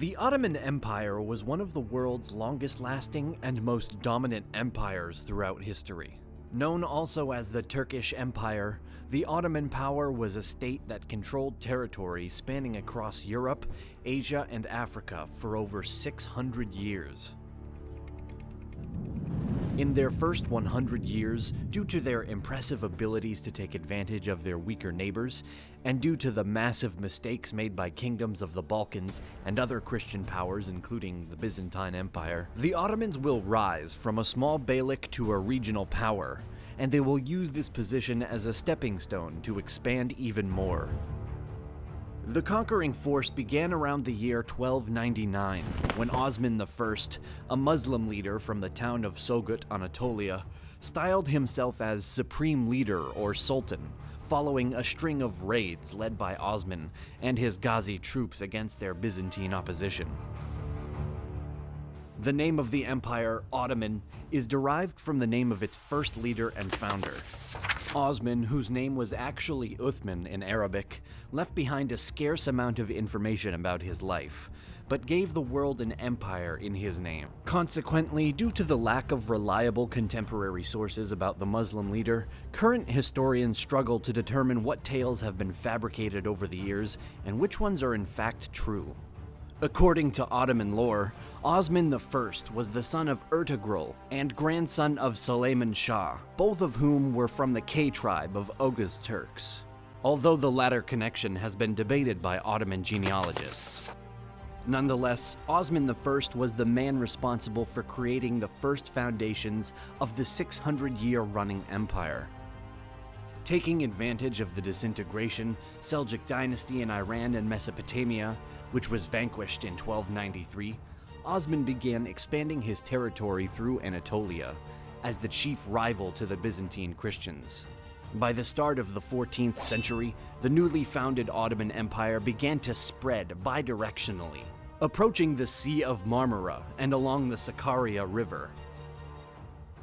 The Ottoman Empire was one of the world's longest lasting and most dominant empires throughout history. Known also as the Turkish Empire, the Ottoman power was a state that controlled territory spanning across Europe, Asia, and Africa for over 600 years. In their first 100 years, due to their impressive abilities to take advantage of their weaker neighbors, and due to the massive mistakes made by kingdoms of the Balkans and other Christian powers, including the Byzantine Empire, the Ottomans will rise from a small beylik to a regional power, and they will use this position as a stepping stone to expand even more. The conquering force began around the year 1299, when Osman I, a Muslim leader from the town of Sogut, Anatolia, styled himself as Supreme Leader or Sultan, following a string of raids led by Osman and his Ghazi troops against their Byzantine opposition. The name of the empire, Ottoman, is derived from the name of its first leader and founder. Osman, whose name was actually Uthman in Arabic, left behind a scarce amount of information about his life, but gave the world an empire in his name. Consequently, due to the lack of reliable contemporary sources about the Muslim leader, current historians struggle to determine what tales have been fabricated over the years and which ones are in fact true. According to Ottoman lore, Osman I was the son of Ertugrul and grandson of Suleiman Shah, both of whom were from the Kayi tribe of Oghuz Turks, although the latter connection has been debated by Ottoman genealogists. Nonetheless, Osman I was the man responsible for creating the first foundations of the 600-year running empire. Taking advantage of the disintegration, Seljuk dynasty in Iran and Mesopotamia, which was vanquished in 1293, Osman began expanding his territory through Anatolia as the chief rival to the Byzantine Christians. By the start of the 14th century, the newly founded Ottoman Empire began to spread bidirectionally, approaching the Sea of Marmara and along the Sakarya River,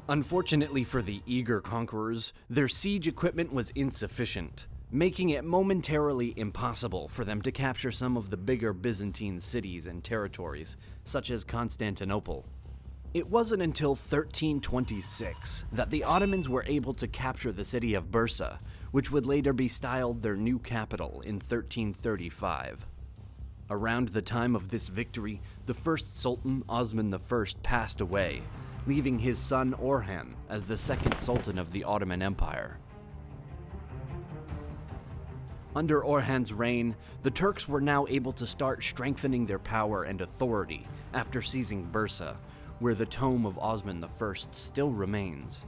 Unfortunately for the eager conquerors, their siege equipment was insufficient, making it momentarily impossible for them to capture some of the bigger Byzantine cities and territories, such as Constantinople. It wasn't until 1326 that the Ottomans were able to capture the city of Bursa, which would later be styled their new capital in 1335. Around the time of this victory, the first Sultan, Osman I, passed away, leaving his son Orhan as the second Sultan of the Ottoman Empire. Under Orhan's reign, the Turks were now able to start strengthening their power and authority after seizing Bursa, where the tomb of Osman I still remains.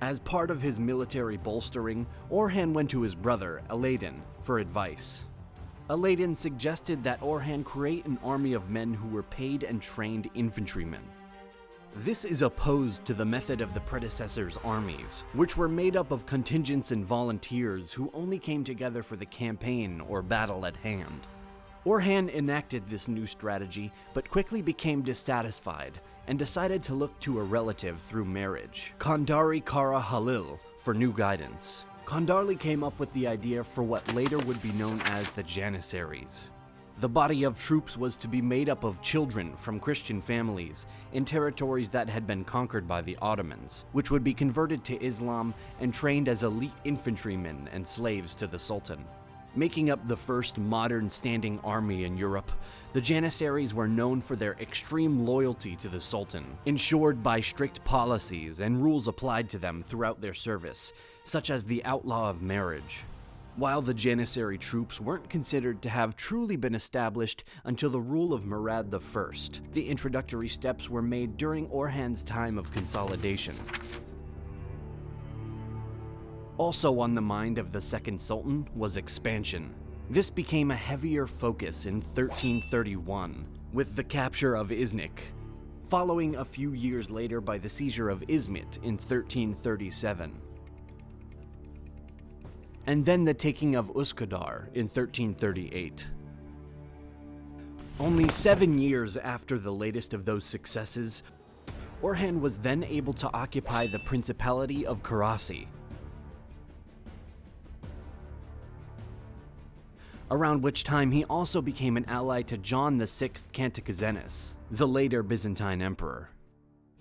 As part of his military bolstering, Orhan went to his brother, Alaeddin, for advice. Alaeddin suggested that Orhan create an army of men who were paid and trained infantrymen, this is opposed to the method of the predecessors' armies, which were made up of contingents and volunteers who only came together for the campaign or battle at hand. Orhan enacted this new strategy, but quickly became dissatisfied and decided to look to a relative through marriage, Kandarli Kara Halil, for new guidance. Kandarli came up with the idea for what later would be known as the Janissaries. The body of troops was to be made up of children from Christian families in territories that had been conquered by the Ottomans, which would be converted to Islam and trained as elite infantrymen and slaves to the Sultan. Making up the first modern standing army in Europe, the Janissaries were known for their extreme loyalty to the Sultan, ensured by strict policies and rules applied to them throughout their service, such as the outlaw of marriage. While the Janissary troops weren't considered to have truly been established until the rule of Murad I, the introductory steps were made during Orhan's time of consolidation. Also on the mind of the second sultan was expansion. This became a heavier focus in 1331, with the capture of Iznik, following a few years later by the seizure of Izmit in 1337 and then the taking of Uskudar in 1338. Only seven years after the latest of those successes, Orhan was then able to occupy the Principality of Karasi. around which time he also became an ally to John VI Cantacuzenus, the later Byzantine emperor.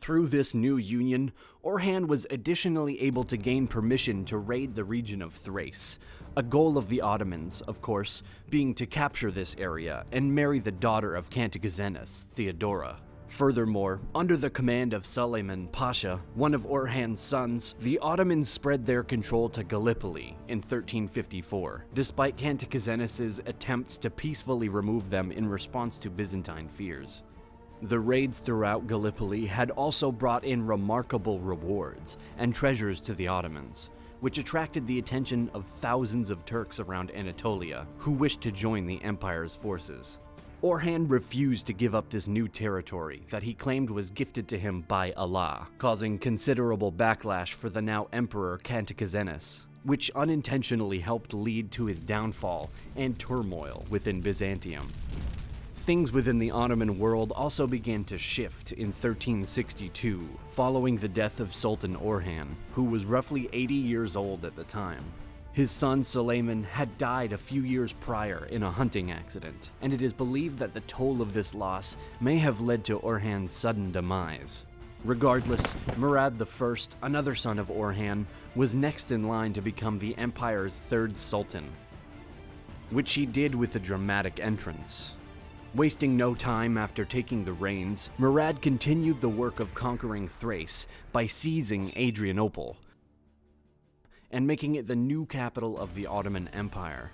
Through this new union, Orhan was additionally able to gain permission to raid the region of Thrace, a goal of the Ottomans, of course, being to capture this area and marry the daughter of Cantacuzenus, Theodora. Furthermore, under the command of Suleiman Pasha, one of Orhan's sons, the Ottomans spread their control to Gallipoli in 1354, despite Cantacuzenus' attempts to peacefully remove them in response to Byzantine fears. The raids throughout Gallipoli had also brought in remarkable rewards and treasures to the Ottomans, which attracted the attention of thousands of Turks around Anatolia who wished to join the empire's forces. Orhan refused to give up this new territory that he claimed was gifted to him by Allah, causing considerable backlash for the now Emperor Cantacuzenus, which unintentionally helped lead to his downfall and turmoil within Byzantium. Things within the Ottoman world also began to shift in 1362, following the death of Sultan Orhan, who was roughly 80 years old at the time. His son Suleiman had died a few years prior in a hunting accident, and it is believed that the toll of this loss may have led to Orhan's sudden demise. Regardless, Murad I, another son of Orhan, was next in line to become the empire's third sultan, which he did with a dramatic entrance. Wasting no time after taking the reins, Murad continued the work of conquering Thrace by seizing Adrianople, and making it the new capital of the Ottoman Empire.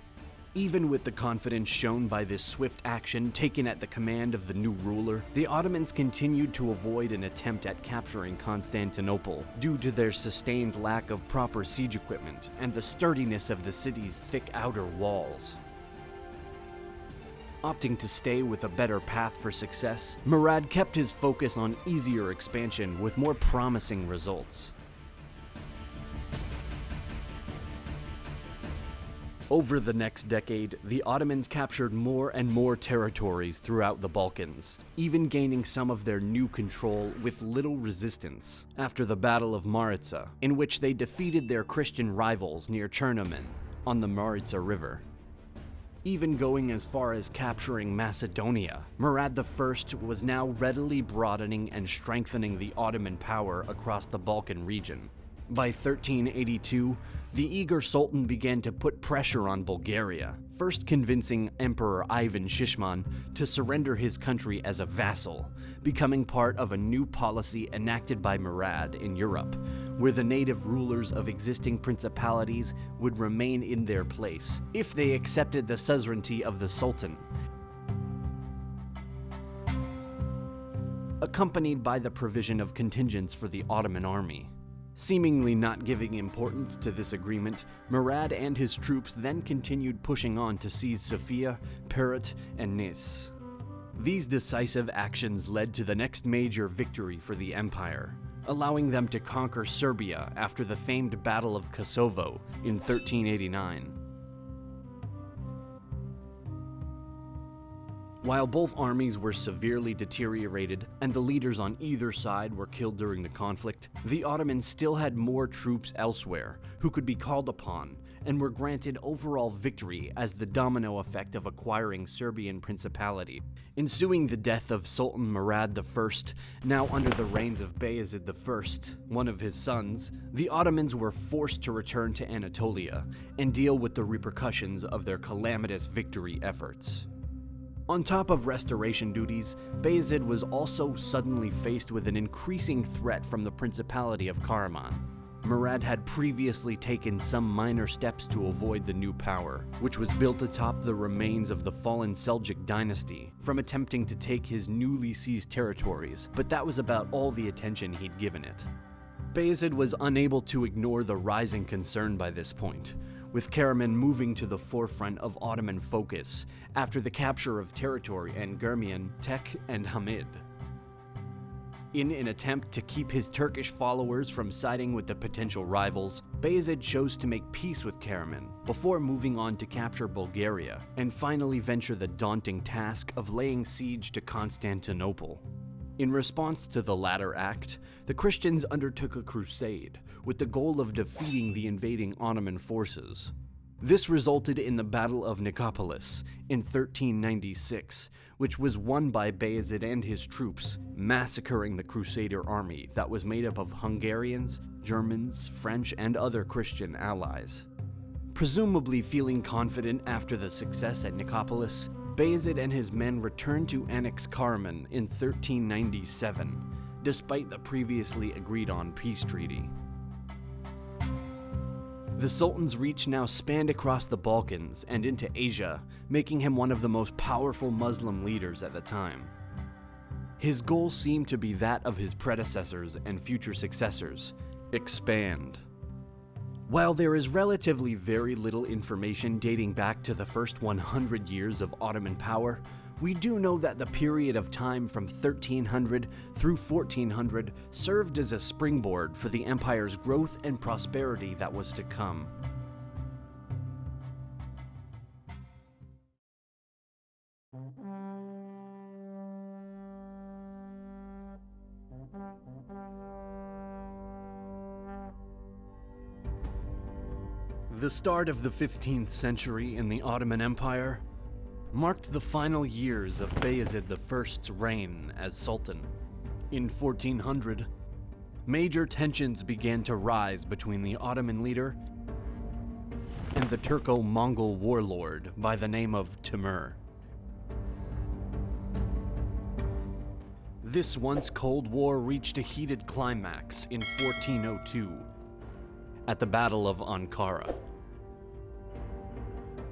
Even with the confidence shown by this swift action taken at the command of the new ruler, the Ottomans continued to avoid an attempt at capturing Constantinople due to their sustained lack of proper siege equipment and the sturdiness of the city's thick outer walls. Opting to stay with a better path for success, Murad kept his focus on easier expansion with more promising results. Over the next decade, the Ottomans captured more and more territories throughout the Balkans, even gaining some of their new control with little resistance after the Battle of Maritsa, in which they defeated their Christian rivals near Chernomen on the Maritsa River. Even going as far as capturing Macedonia, Murad I was now readily broadening and strengthening the Ottoman power across the Balkan region, by 1382, the eager Sultan began to put pressure on Bulgaria, first convincing Emperor Ivan Shishman to surrender his country as a vassal, becoming part of a new policy enacted by Murad in Europe, where the native rulers of existing principalities would remain in their place if they accepted the suzerainty of the Sultan accompanied by the provision of contingents for the Ottoman army. Seemingly not giving importance to this agreement, Murad and his troops then continued pushing on to seize Sofia, Pirot, and Nis. These decisive actions led to the next major victory for the Empire, allowing them to conquer Serbia after the famed Battle of Kosovo in 1389. While both armies were severely deteriorated and the leaders on either side were killed during the conflict, the Ottomans still had more troops elsewhere who could be called upon and were granted overall victory as the domino effect of acquiring Serbian principality. Ensuing the death of Sultan Murad I, now under the reigns of Bayezid I, one of his sons, the Ottomans were forced to return to Anatolia and deal with the repercussions of their calamitous victory efforts. On top of restoration duties, Bayezid was also suddenly faced with an increasing threat from the Principality of Karaman. Murad had previously taken some minor steps to avoid the new power, which was built atop the remains of the fallen Seljuk dynasty, from attempting to take his newly seized territories, but that was about all the attention he'd given it. Bayezid was unable to ignore the rising concern by this point, with Karaman moving to the forefront of Ottoman focus after the capture of territory in Germian, Teke, and Hamid. In an attempt to keep his Turkish followers from siding with the potential rivals, Bayezid chose to make peace with Karaman before moving on to capture Bulgaria and finally venture the daunting task of laying siege to Constantinople. In response to the latter act, the Christians undertook a crusade with the goal of defeating the invading Ottoman forces. This resulted in the Battle of Nicopolis in 1396, which was won by Bayezid and his troops, massacring the Crusader army that was made up of Hungarians, Germans, French, and other Christian allies. Presumably feeling confident after the success at Nicopolis, Bayezid and his men returned to annex Karaman in 1397, despite the previously agreed on peace treaty. The Sultan's reach now spanned across the Balkans and into Asia, making him one of the most powerful Muslim leaders at the time. His goal seemed to be that of his predecessors and future successors expand. While there is relatively very little information dating back to the first 100 years of Ottoman power, we do know that the period of time from 1300 through 1400 served as a springboard for the empire's growth and prosperity that was to come. The start of the 15th century in the Ottoman Empire marked the final years of Bayezid I's reign as Sultan. In 1400, major tensions began to rise between the Ottoman leader and the Turco-Mongol warlord by the name of Timur. This once Cold War reached a heated climax in 1402 at the Battle of Ankara.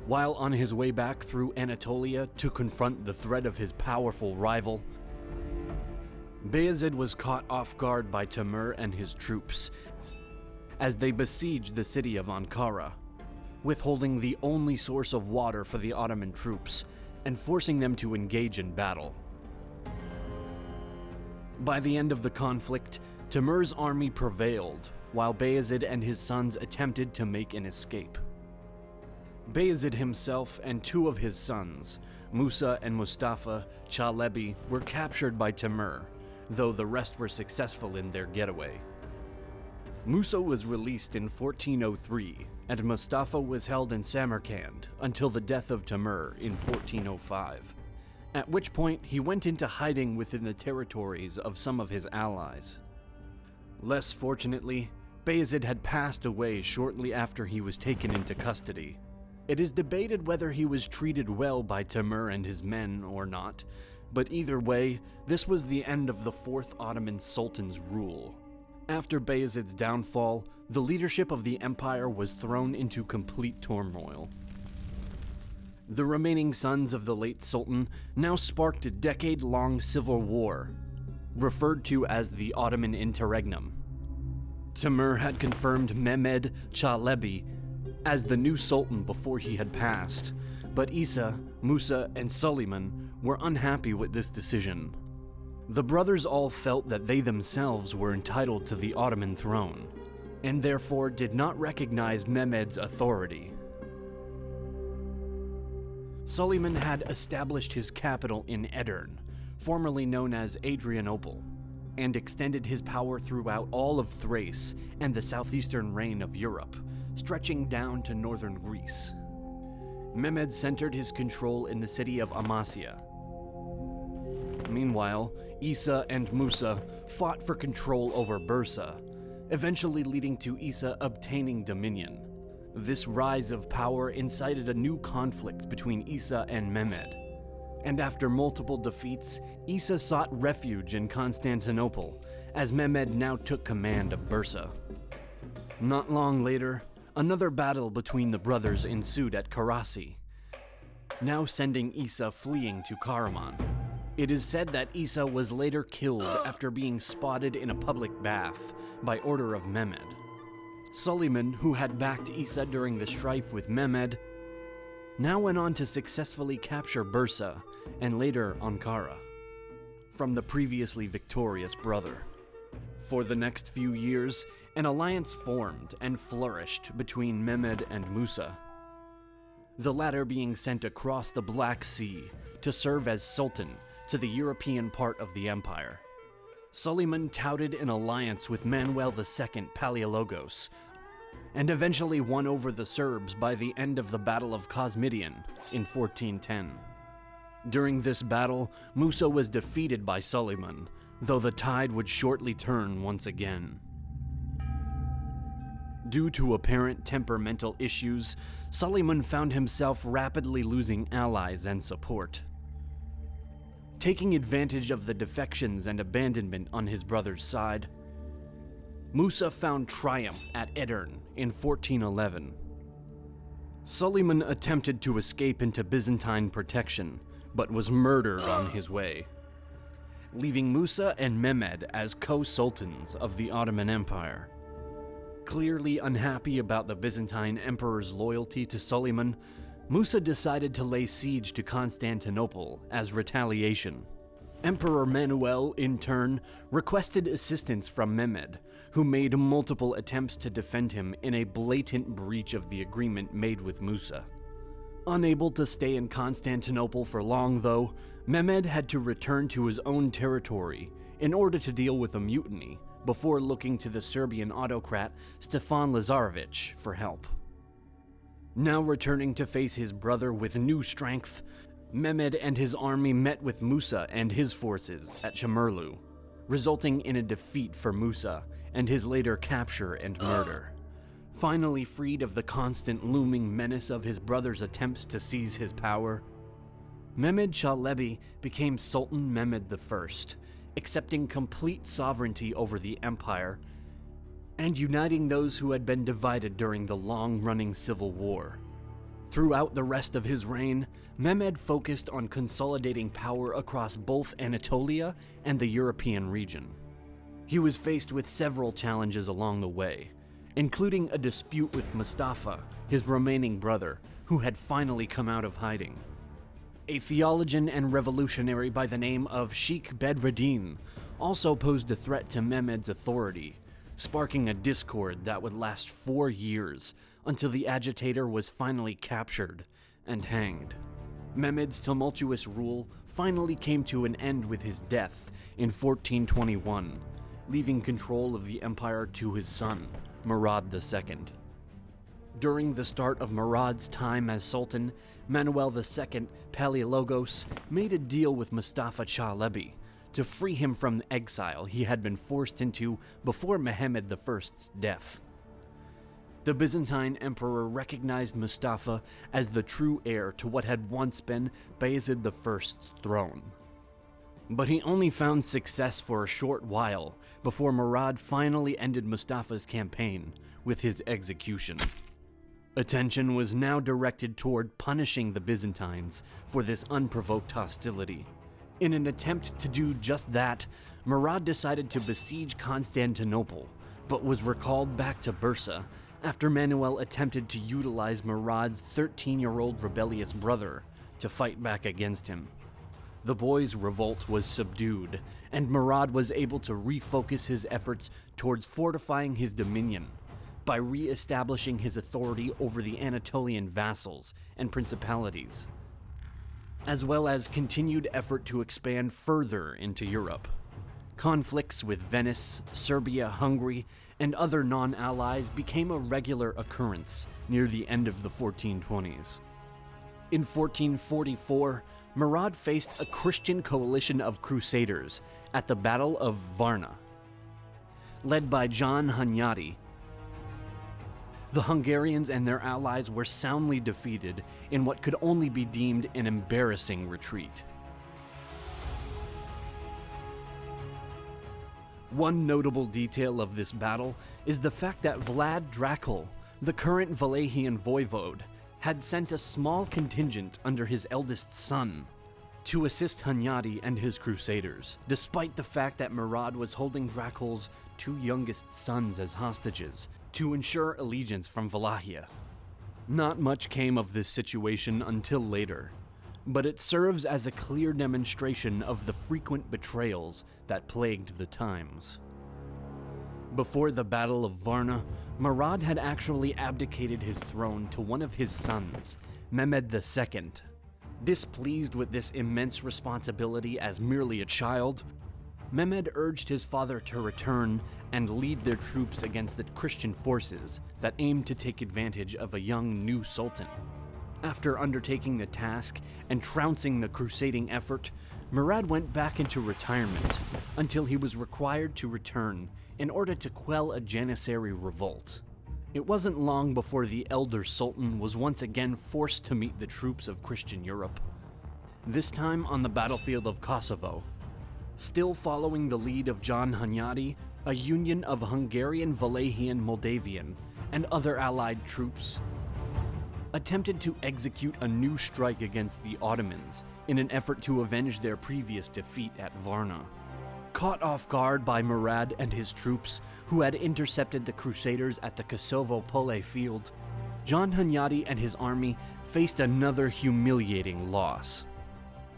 While on his way back through Anatolia to confront the threat of his powerful rival, Bayezid was caught off guard by Timur and his troops as they besieged the city of Ankara, withholding the only source of water for the Ottoman troops and forcing them to engage in battle. By the end of the conflict, Timur's army prevailed, while Bayezid and his sons attempted to make an escape. Bayezid himself and two of his sons, Musa and Mustafa Çelebi, were captured by Timur, though the rest were successful in their getaway. Musa was released in 1403, and Mustafa was held in Samarkand until the death of Timur in 1405, at which point he went into hiding within the territories of some of his allies. Less fortunately, Bayezid had passed away shortly after he was taken into custody, it is debated whether he was treated well by Timur and his men or not, but either way, this was the end of the Fourth Ottoman Sultan's rule. After Bayezid's downfall, the leadership of the empire was thrown into complete turmoil. The remaining sons of the late Sultan now sparked a decade-long civil war, referred to as the Ottoman Interregnum. Timur had confirmed Mehmed Çelebi as the new sultan before he had passed, but Isa, Musa, and Suleiman were unhappy with this decision. The brothers all felt that they themselves were entitled to the Ottoman throne, and therefore did not recognize Mehmed's authority. Suleiman had established his capital in Edirne, formerly known as Adrianople, and extended his power throughout all of Thrace and the southeastern reign of Europe, stretching down to northern Greece. Mehmed centered his control in the city of Amasya. Meanwhile, Isa and Musa fought for control over Bursa, eventually leading to Isa obtaining dominion. This rise of power incited a new conflict between Isa and Mehmed. And after multiple defeats, Isa sought refuge in Constantinople, as Mehmed now took command of Bursa. Not long later, Another battle between the brothers ensued at Karasi, now sending Isa fleeing to Karaman. It is said that Isa was later killed after being spotted in a public bath by order of Mehmed. Suleiman, who had backed Isa during the strife with Mehmed, now went on to successfully capture Bursa and later Ankara from the previously victorious brother. For the next few years, an alliance formed and flourished between Mehmed and Musa, the latter being sent across the Black Sea to serve as Sultan to the European part of the empire. Suleiman touted an alliance with Manuel II Palaiologos, and eventually won over the Serbs by the end of the Battle of Kosmidion in 1410. During this battle, Musa was defeated by Suleiman, though the tide would shortly turn once again. Due to apparent temperamental issues, Suleiman found himself rapidly losing allies and support. Taking advantage of the defections and abandonment on his brother's side, Musa found triumph at Edirne in 1411. Suleiman attempted to escape into Byzantine protection, but was murdered on his way, leaving Musa and Mehmed as co-sultans of the Ottoman Empire. Clearly unhappy about the Byzantine emperor's loyalty to Suleiman, Musa decided to lay siege to Constantinople as retaliation. Emperor Manuel, in turn, requested assistance from Mehmed, who made multiple attempts to defend him in a blatant breach of the agreement made with Musa. Unable to stay in Constantinople for long, though, Mehmed had to return to his own territory in order to deal with a mutiny before looking to the Serbian autocrat Stefan Lazarevic for help. Now returning to face his brother with new strength, Mehmed and his army met with Musa and his forces at Çamurlu, resulting in a defeat for Musa and his later capture and murder. Finally freed of the constant looming menace of his brother's attempts to seize his power, Mehmed Çelebi became Sultan Mehmed I, accepting complete sovereignty over the empire and uniting those who had been divided during the long-running civil war. Throughout the rest of his reign, Mehmed focused on consolidating power across both Anatolia and the European region. He was faced with several challenges along the way, including a dispute with Mustafa, his remaining brother, who had finally come out of hiding. A theologian and revolutionary by the name of Sheikh Bedreddin also posed a threat to Mehmed's authority, sparking a discord that would last four years until the agitator was finally captured and hanged. Mehmed's tumultuous rule finally came to an end with his death in 1421, leaving control of the empire to his son, Murad II. During the start of Murad's time as Sultan, Manuel II Palaiologos made a deal with Mustafa Çelebi to free him from the exile he had been forced into before Mehmed I's death. The Byzantine emperor recognized Mustafa as the true heir to what had once been Bayezid I's throne. But he only found success for a short while before Murad finally ended Mustafa's campaign with his execution. Attention was now directed toward punishing the Byzantines for this unprovoked hostility. In an attempt to do just that, Murad decided to besiege Constantinople, but was recalled back to Bursa after Manuel attempted to utilize Murad's 13-year-old rebellious brother to fight back against him. The boy's revolt was subdued, and Murad was able to refocus his efforts towards fortifying his dominion by re-establishing his authority over the Anatolian vassals and principalities as well as continued effort to expand further into Europe. Conflicts with Venice, Serbia, Hungary, and other non-allies became a regular occurrence near the end of the 1420s. In 1444, Murad faced a Christian coalition of crusaders at the Battle of Varna. Led by John Hunyadi, the Hungarians and their allies were soundly defeated in what could only be deemed an embarrassing retreat. One notable detail of this battle is the fact that Vlad Dracul, the current Wallachian voivode, had sent a small contingent under his eldest son to assist Hunyadi and his crusaders, despite the fact that Murad was holding Dracul's two youngest sons as hostages to ensure allegiance from Wallachia. Not much came of this situation until later, but it serves as a clear demonstration of the frequent betrayals that plagued the times. Before the Battle of Varna, Murad had actually abdicated his throne to one of his sons, Mehmed II. Displeased with this immense responsibility as merely a child, Mehmed urged his father to return and lead their troops against the Christian forces that aimed to take advantage of a young new sultan. After undertaking the task and trouncing the crusading effort, Murad went back into retirement until he was required to return in order to quell a Janissary revolt. It wasn't long before the elder sultan was once again forced to meet the troops of Christian Europe. This time on the battlefield of Kosovo, still following the lead of John Hunyadi, a union of Hungarian, Wallachian, Moldavian, and other allied troops attempted to execute a new strike against the Ottomans in an effort to avenge their previous defeat at Varna. Caught off guard by Murad and his troops, who had intercepted the Crusaders at the Kosovo Pole field, John Hunyadi and his army faced another humiliating loss.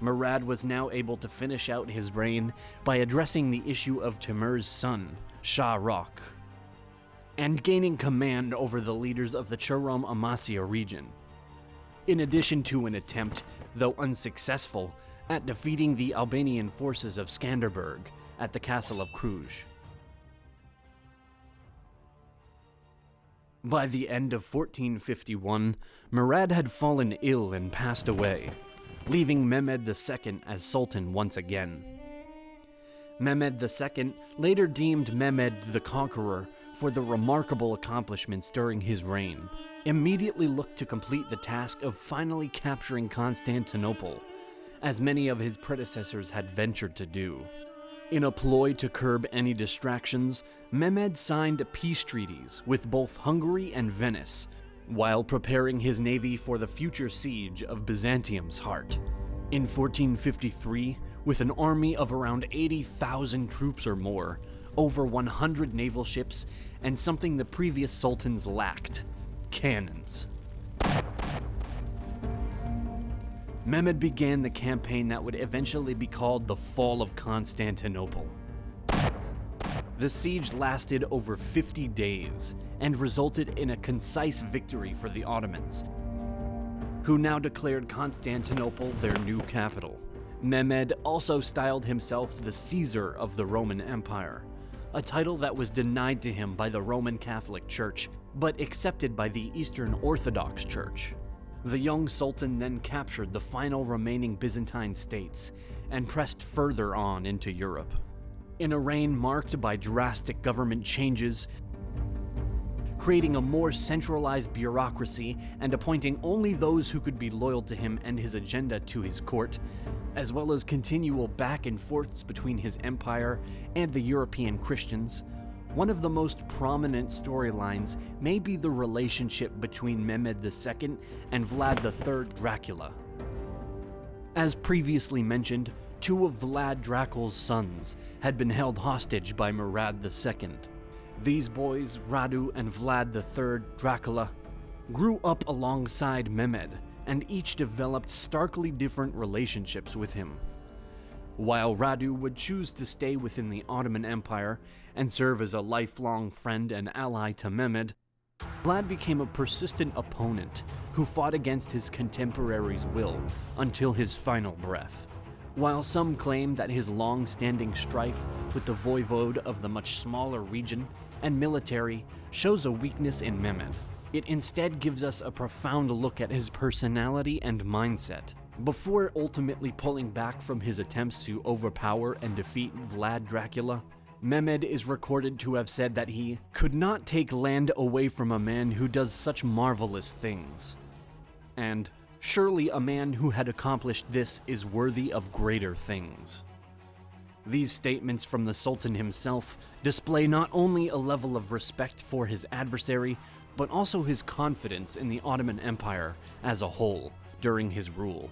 Murad was now able to finish out his reign by addressing the issue of Timur's son, Shah Rukh and gaining command over the leaders of the Chorom Amasya region. In addition to an attempt, though unsuccessful, at defeating the Albanian forces of Skanderbeg at the castle of Cluj. By the end of 1451, Murad had fallen ill and passed away, leaving Mehmed II as Sultan once again. Mehmed II later deemed Mehmed the Conqueror for the remarkable accomplishments during his reign, immediately looked to complete the task of finally capturing Constantinople, as many of his predecessors had ventured to do. In a ploy to curb any distractions, Mehmed signed peace treaties with both Hungary and Venice, while preparing his navy for the future siege of Byzantium's heart. In 1453, with an army of around 80,000 troops or more, over 100 naval ships, and something the previous sultans lacked cannons. Mehmed began the campaign that would eventually be called the Fall of Constantinople. The siege lasted over 50 days and resulted in a concise victory for the Ottomans, who now declared Constantinople their new capital. Mehmed also styled himself the Caesar of the Roman Empire, a title that was denied to him by the Roman Catholic Church, but accepted by the Eastern Orthodox Church. The young sultan then captured the final remaining Byzantine states and pressed further on into Europe. In a reign marked by drastic government changes, creating a more centralized bureaucracy and appointing only those who could be loyal to him and his agenda to his court, as well as continual back and forths between his empire and the European Christians, one of the most prominent storylines may be the relationship between Mehmed II and Vlad III Dracula. As previously mentioned, two of Vlad Dracula's sons had been held hostage by Murad II. These boys, Radu and Vlad III Dracula, grew up alongside Mehmed and each developed starkly different relationships with him. While Radu would choose to stay within the Ottoman Empire and serve as a lifelong friend and ally to Mehmed, Vlad became a persistent opponent who fought against his contemporaries' will until his final breath. While some claim that his long-standing strife with the voivode of the much smaller region and military shows a weakness in Mehmed, it instead gives us a profound look at his personality and mindset. Before ultimately pulling back from his attempts to overpower and defeat Vlad Dracula, Mehmed is recorded to have said that he could not take land away from a man who does such marvelous things. And surely a man who had accomplished this is worthy of greater things. These statements from the Sultan himself display not only a level of respect for his adversary, but also his confidence in the Ottoman Empire as a whole during his rule.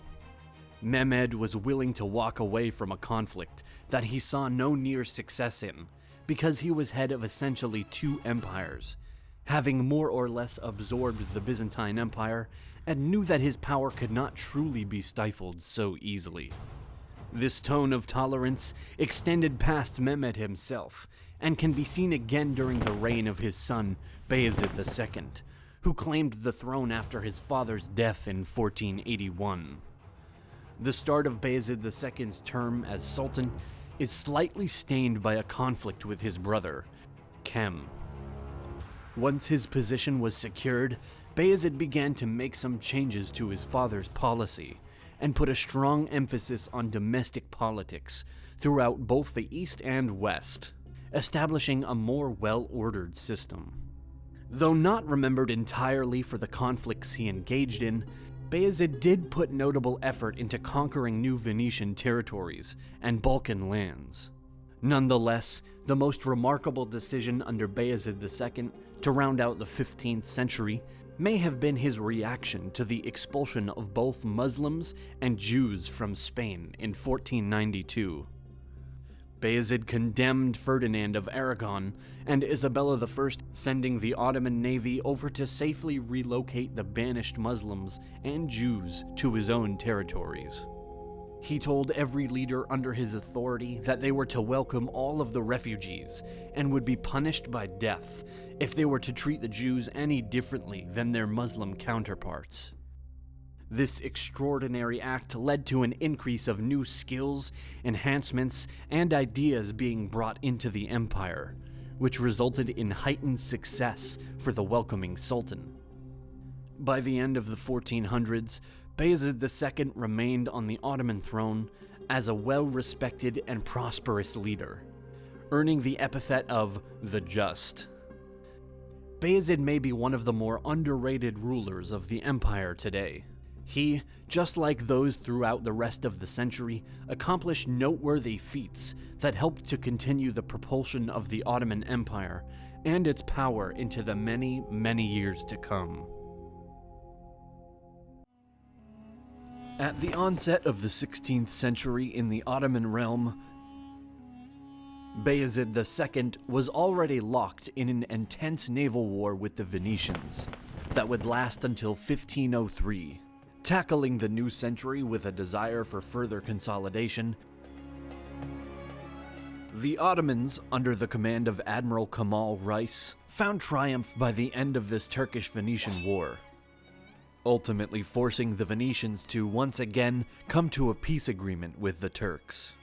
Mehmed was willing to walk away from a conflict that he saw no near success in because he was head of essentially two empires, having more or less absorbed the Byzantine Empire and knew that his power could not truly be stifled so easily. This tone of tolerance extended past Mehmed himself, and can be seen again during the reign of his son, Bayezid II, who claimed the throne after his father's death in 1481. The start of Bayezid II's term as Sultan is slightly stained by a conflict with his brother, Kem. Once his position was secured, Bayezid began to make some changes to his father's policy and put a strong emphasis on domestic politics throughout both the East and West, establishing a more well ordered system. Though not remembered entirely for the conflicts he engaged in, Bayezid did put notable effort into conquering new Venetian territories and Balkan lands. Nonetheless, the most remarkable decision under Bayezid II to round out the 15th century may have been his reaction to the expulsion of both Muslims and Jews from Spain in 1492. Bayezid condemned Ferdinand of Aragon and Isabella I, sending the Ottoman navy over to safely relocate the banished Muslims and Jews to his own territories. He told every leader under his authority that they were to welcome all of the refugees and would be punished by death if they were to treat the Jews any differently than their Muslim counterparts. This extraordinary act led to an increase of new skills, enhancements, and ideas being brought into the empire, which resulted in heightened success for the welcoming sultan. By the end of the 1400s, Bayezid II remained on the Ottoman throne as a well respected and prosperous leader, earning the epithet of the Just. Bayezid may be one of the more underrated rulers of the empire today. He, just like those throughout the rest of the century, accomplished noteworthy feats that helped to continue the propulsion of the Ottoman Empire and its power into the many, many years to come. At the onset of the 16th century in the Ottoman realm, Bayezid II was already locked in an intense naval war with the Venetians that would last until 1503. Tackling the new century with a desire for further consolidation, the Ottomans, under the command of Admiral Kemal Reis, found triumph by the end of this Turkish-Venetian war, ultimately forcing the Venetians to once again come to a peace agreement with the Turks.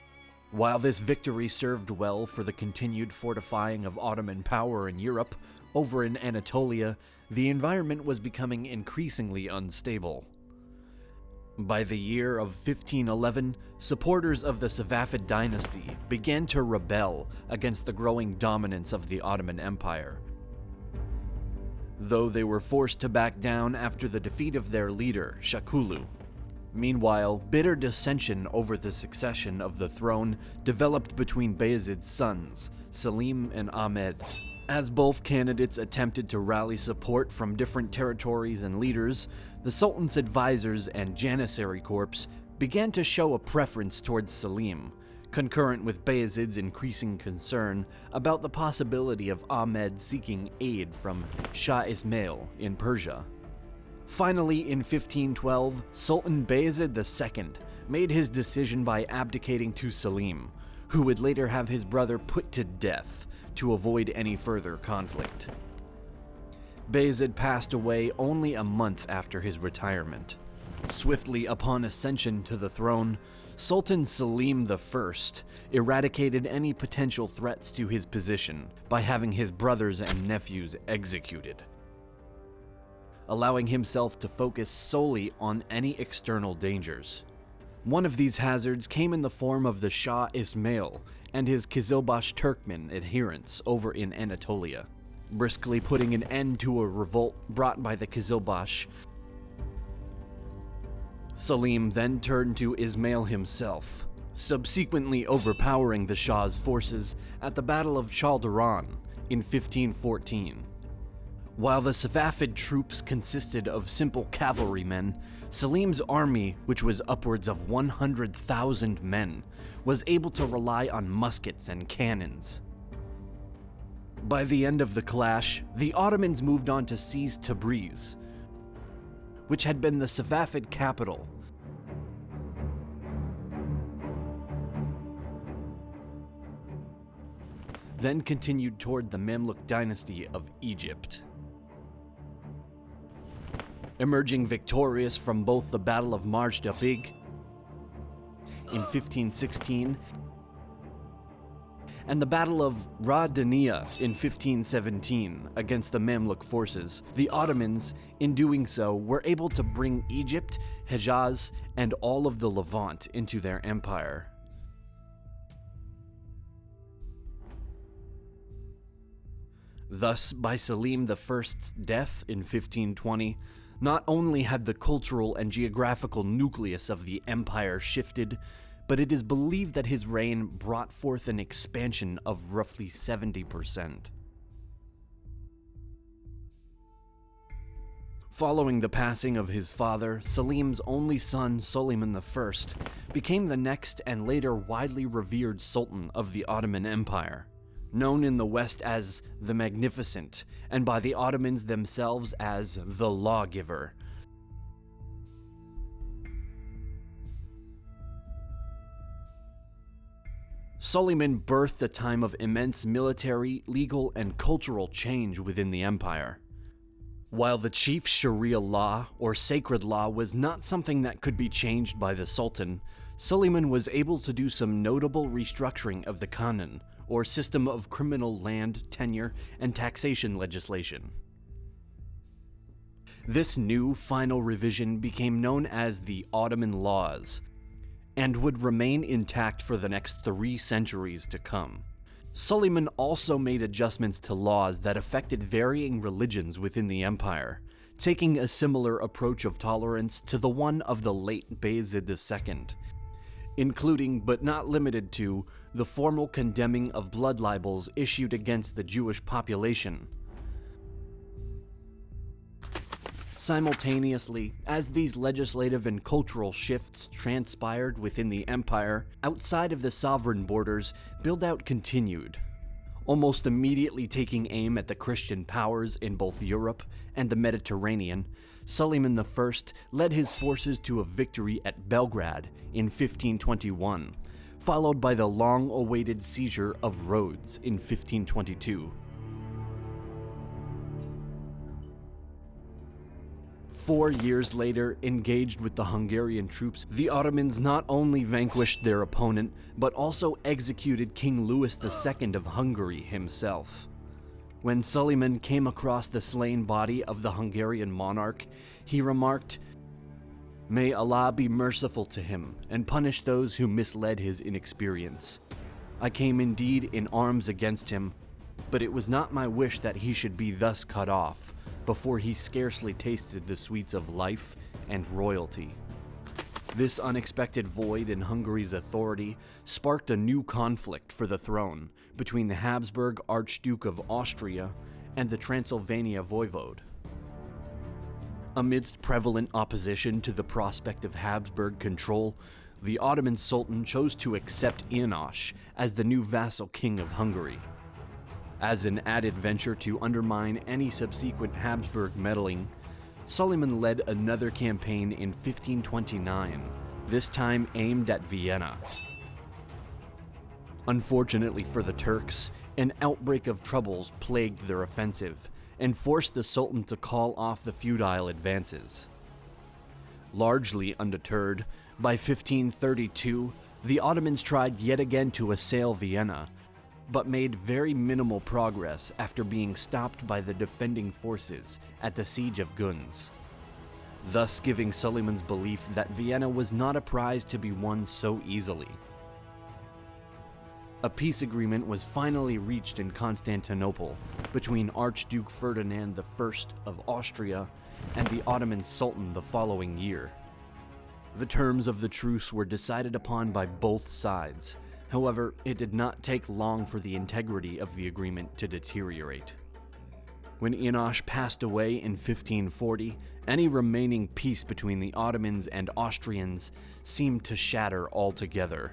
While this victory served well for the continued fortifying of Ottoman power in Europe, over in Anatolia, the environment was becoming increasingly unstable. By the year of 1511, supporters of the Safavid dynasty began to rebel against the growing dominance of the Ottoman Empire. Though they were forced to back down after the defeat of their leader, Shahkulu. Meanwhile, bitter dissension over the succession of the throne developed between Bayezid's sons, Selim and Ahmed. As both candidates attempted to rally support from different territories and leaders, the Sultan's advisors and Janissary Corps began to show a preference towards Selim, concurrent with Bayezid's increasing concern about the possibility of Ahmed seeking aid from Shah Ismail in Persia. Finally, in 1512, Sultan Bayezid II made his decision by abdicating to Selim, who would later have his brother put to death to avoid any further conflict. Bayezid passed away only a month after his retirement. Swiftly upon ascension to the throne, Sultan Selim I eradicated any potential threats to his position by having his brothers and nephews executed, allowing himself to focus solely on any external dangers. One of these hazards came in the form of the Shah Ismail and his Kizilbash Turkmen adherents over in Anatolia briskly putting an end to a revolt brought by the Kizilbash. Selim then turned to Ismail himself, subsequently overpowering the Shah's forces at the Battle of Chaldiran in 1514. While the Safavid troops consisted of simple cavalrymen, Selim's army, which was upwards of 100,000 men, was able to rely on muskets and cannons. By the end of the clash, the Ottomans moved on to seize Tabriz, which had been the Safavid capital. Then continued toward the Mamluk dynasty of Egypt. Emerging victorious from both the Battle of Marj Dabiq in 1516 and the Battle of Ridaniya in 1517 against the Mamluk forces, the Ottomans, in doing so, were able to bring Egypt, Hejaz, and all of the Levant into their empire. Thus, by Selim I's death in 1520, not only had the cultural and geographical nucleus of the empire shifted, but it is believed that his reign brought forth an expansion of roughly 70%. Following the passing of his father, Selim's only son, Suleiman I, became the next and later widely revered Sultan of the Ottoman Empire known in the West as the Magnificent, and by the Ottomans themselves as the Lawgiver. Suleiman birthed a time of immense military, legal, and cultural change within the empire. While the chief Sharia law, or sacred law, was not something that could be changed by the Sultan, Suleiman was able to do some notable restructuring of the Qanun, or system of criminal land, tenure, and taxation legislation. This new final revision became known as the Ottoman Laws, and would remain intact for the next three centuries to come. Suleiman also made adjustments to laws that affected varying religions within the empire, taking a similar approach of tolerance to the one of the late Bayezid II, including but not limited to the formal condemning of blood libels issued against the Jewish population. Simultaneously, as these legislative and cultural shifts transpired within the empire, outside of the sovereign borders, build-out continued, almost immediately taking aim at the Christian powers in both Europe and the Mediterranean, Suleiman I led his forces to a victory at Belgrade in 1521, followed by the long-awaited seizure of Rhodes in 1522. Four years later, engaged with the Hungarian troops, the Ottomans not only vanquished their opponent, but also executed King Louis II of Hungary himself. When Suleiman came across the slain body of the Hungarian monarch, he remarked, May Allah be merciful to him and punish those who misled his inexperience. I came indeed in arms against him, but it was not my wish that he should be thus cut off before he scarcely tasted the sweets of life and royalty. This unexpected void in Hungary's authority sparked a new conflict for the throne between the Habsburg Archduke of Austria and the Transylvania voivode. Amidst prevalent opposition to the prospect of Habsburg control, the Ottoman Sultan chose to accept János as the new vassal king of Hungary. As an added venture to undermine any subsequent Habsburg meddling, Suleiman led another campaign in 1529, this time aimed at Vienna. Unfortunately for the Turks, an outbreak of troubles plagued their offensive, and forced the Sultan to call off the feudal advances. Largely undeterred, by 1532, the Ottomans tried yet again to assail Vienna, but made very minimal progress after being stopped by the defending forces at the Siege of Gunz, thus giving Suleiman's belief that Vienna was not a prize to be won so easily. A peace agreement was finally reached in Constantinople between Archduke Ferdinand I of Austria and the Ottoman Sultan the following year. The terms of the truce were decided upon by both sides. However, it did not take long for the integrity of the agreement to deteriorate. When János passed away in 1540, any remaining peace between the Ottomans and Austrians seemed to shatter altogether.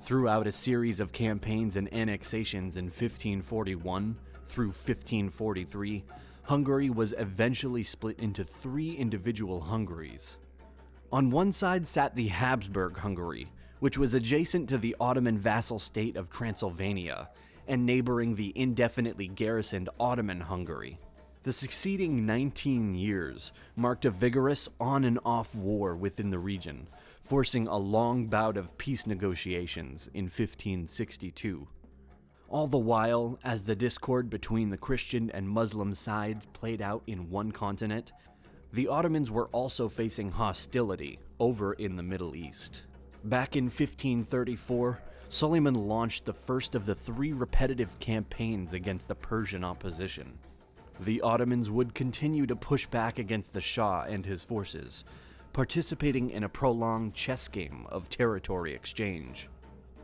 Throughout a series of campaigns and annexations in 1541 through 1543, Hungary was eventually split into three individual Hungaries. On one side sat the Habsburg Hungary, which was adjacent to the Ottoman vassal state of Transylvania and neighboring the indefinitely garrisoned Ottoman Hungary. The succeeding 19 years marked a vigorous on and off war within the region, forcing a long bout of peace negotiations in 1562. All the while, as the discord between the Christian and Muslim sides played out in one continent, the Ottomans were also facing hostility over in the Middle East. Back in 1534, Suleiman launched the first of the three repetitive campaigns against the Persian opposition. The Ottomans would continue to push back against the Shah and his forces, participating in a prolonged chess game of territory exchange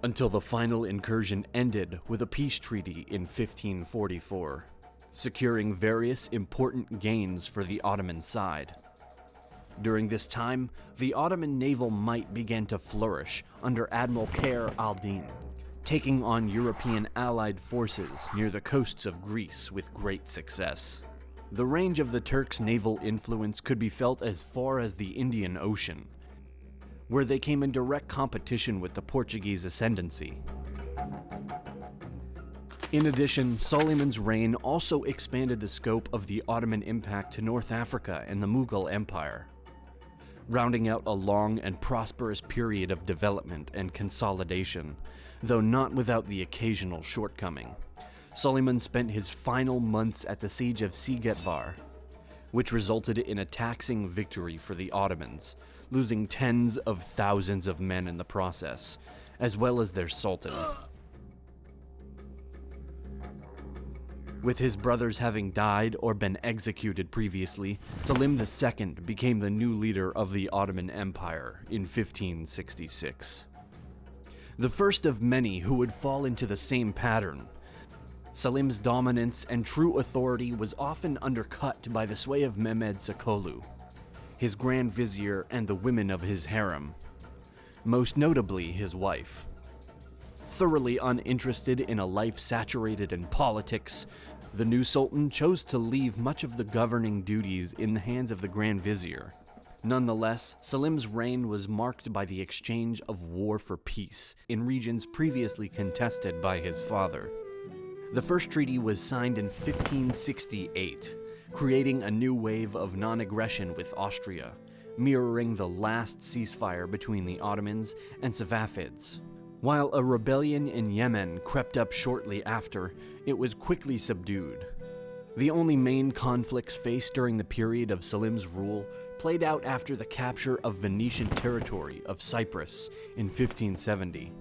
until the final incursion ended with a peace treaty in 1544, securing various important gains for the Ottoman side. During this time, the Ottoman naval might began to flourish under Admiral Khair al-Din, taking on European allied forces near the coasts of Greece with great success. The range of the Turks' naval influence could be felt as far as the Indian Ocean, where they came in direct competition with the Portuguese ascendancy. In addition, Suleiman's reign also expanded the scope of the Ottoman impact to North Africa and the Mughal Empire, rounding out a long and prosperous period of development and consolidation, though not without the occasional shortcoming. Suleiman spent his final months at the siege of Szigetvár, which resulted in a taxing victory for the Ottomans, losing tens of thousands of men in the process, as well as their sultan. With his brothers having died or been executed previously, Selim II became the new leader of the Ottoman Empire in 1566. The first of many who would fall into the same pattern. Selim's dominance and true authority was often undercut by the sway of Mehmed Sokollu, his Grand Vizier, and the women of his harem, most notably his wife. Thoroughly uninterested in a life saturated in politics, the new Sultan chose to leave much of the governing duties in the hands of the Grand Vizier. Nonetheless, Selim's reign was marked by the exchange of war for peace in regions previously contested by his father. The first treaty was signed in 1568, creating a new wave of non aggression with Austria, mirroring the last ceasefire between the Ottomans and Safavids. While a rebellion in Yemen crept up shortly after, it was quickly subdued. The only main conflicts faced during the period of Selim's rule played out after the capture of Venetian territory of Cyprus in 1570,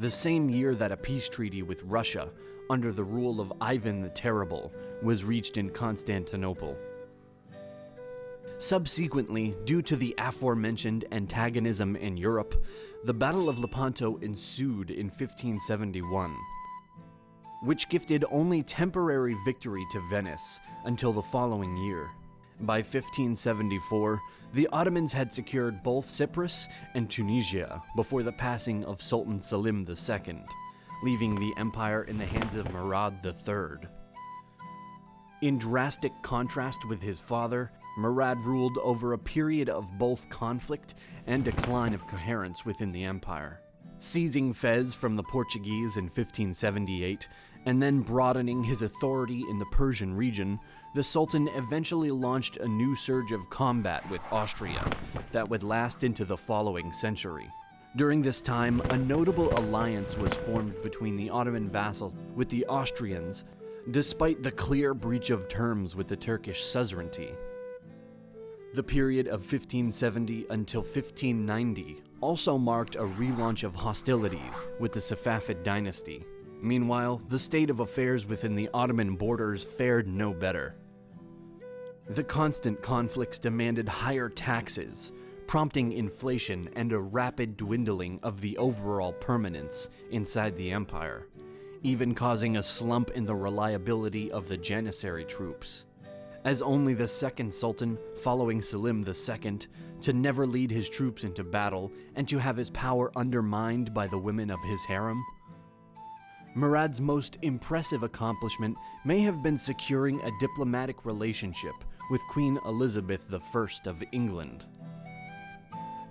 the same year that a peace treaty with Russia under the rule of Ivan the Terrible was reached in Constantinople. Subsequently, due to the aforementioned antagonism in Europe, the Battle of Lepanto ensued in 1571, which gifted only temporary victory to Venice until the following year. By 1574, the Ottomans had secured both Cyprus and Tunisia before the passing of Sultan Selim II leaving the empire in the hands of Murad III. In drastic contrast with his father, Murad ruled over a period of both conflict and decline of coherence within the empire. Seizing Fez from the Portuguese in 1578 and then broadening his authority in the Persian region, the Sultan eventually launched a new surge of combat with Austria that would last into the following century. During this time, a notable alliance was formed between the Ottoman vassals with the Austrians, despite the clear breach of terms with the Turkish suzerainty. The period of 1570 until 1590 also marked a relaunch of hostilities with the Safavid dynasty. Meanwhile, the state of affairs within the Ottoman borders fared no better. The constant conflicts demanded higher taxes, prompting inflation and a rapid dwindling of the overall permanence inside the empire, even causing a slump in the reliability of the Janissary troops. As only the second sultan, following Selim II, to never lead his troops into battle and to have his power undermined by the women of his harem? Murad's most impressive accomplishment may have been securing a diplomatic relationship with Queen Elizabeth I of England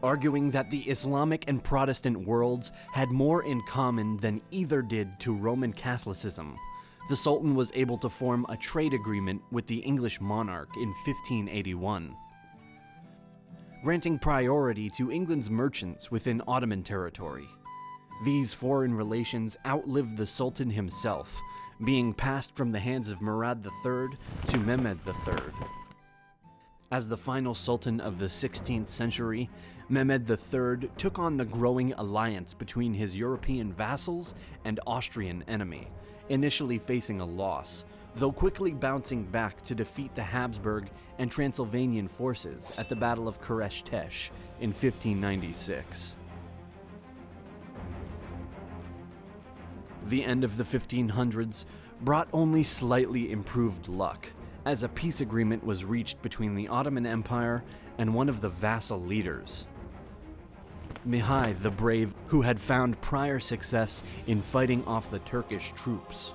arguing that the Islamic and Protestant worlds had more in common than either did to Roman Catholicism. The Sultan was able to form a trade agreement with the English monarch in 1581, granting priority to England's merchants within Ottoman territory. These foreign relations outlived the Sultan himself, being passed from the hands of Murad III to Mehmed III. As the final Sultan of the 16th century, Mehmed III took on the growing alliance between his European vassals and Austrian enemy, initially facing a loss, though quickly bouncing back to defeat the Habsburg and Transylvanian forces at the Battle of Keresztes in 1596. The end of the 1500s brought only slightly improved luck, as a peace agreement was reached between the Ottoman Empire and one of the vassal leaders. Mihai the Brave, who had found prior success in fighting off the Turkish troops.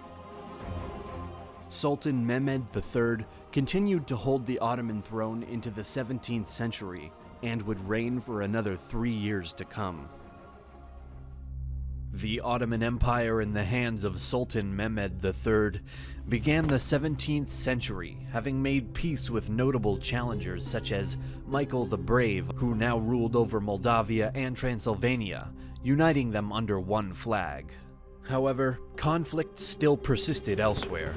Sultan Mehmed III continued to hold the Ottoman throne into the 17th century and would reign for another three years to come. The Ottoman Empire in the hands of Sultan Mehmed III began the 17th century, having made peace with notable challengers such as Michael the Brave, who now ruled over Moldavia and Transylvania, uniting them under one flag. However, conflict still persisted elsewhere.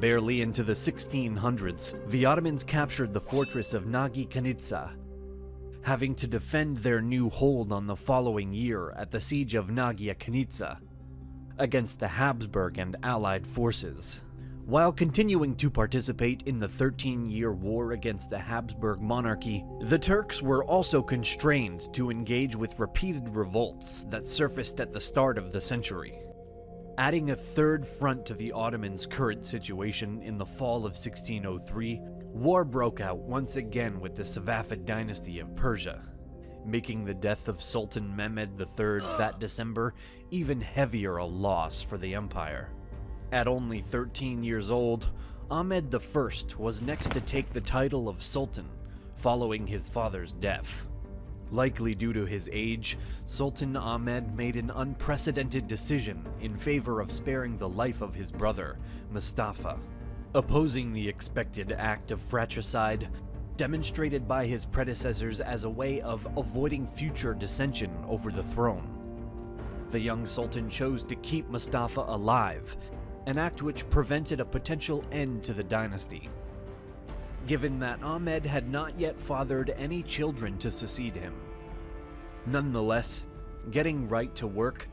Barely into the 1600s, the Ottomans captured the fortress of Nagykanizsa having to defend their new hold on the following year at the Siege of Nagykanizsa against the Habsburg and Allied forces. While continuing to participate in the 13 year war against the Habsburg monarchy, the Turks were also constrained to engage with repeated revolts that surfaced at the start of the century. Adding a third front to the Ottomans' current situation in the fall of 1603, war broke out once again with the Safavid dynasty of Persia, making the death of Sultan Mehmed III that December even heavier a loss for the empire. At only 13 years old, Ahmed I was next to take the title of Sultan, following his father's death. Likely due to his age, Sultan Ahmed made an unprecedented decision in favor of sparing the life of his brother, Mustafa, opposing the expected act of fratricide demonstrated by his predecessors as a way of avoiding future dissension over the throne. The young sultan chose to keep Mustafa alive, an act which prevented a potential end to the dynasty given that Ahmed had not yet fathered any children to succeed him. Nonetheless, getting right to work,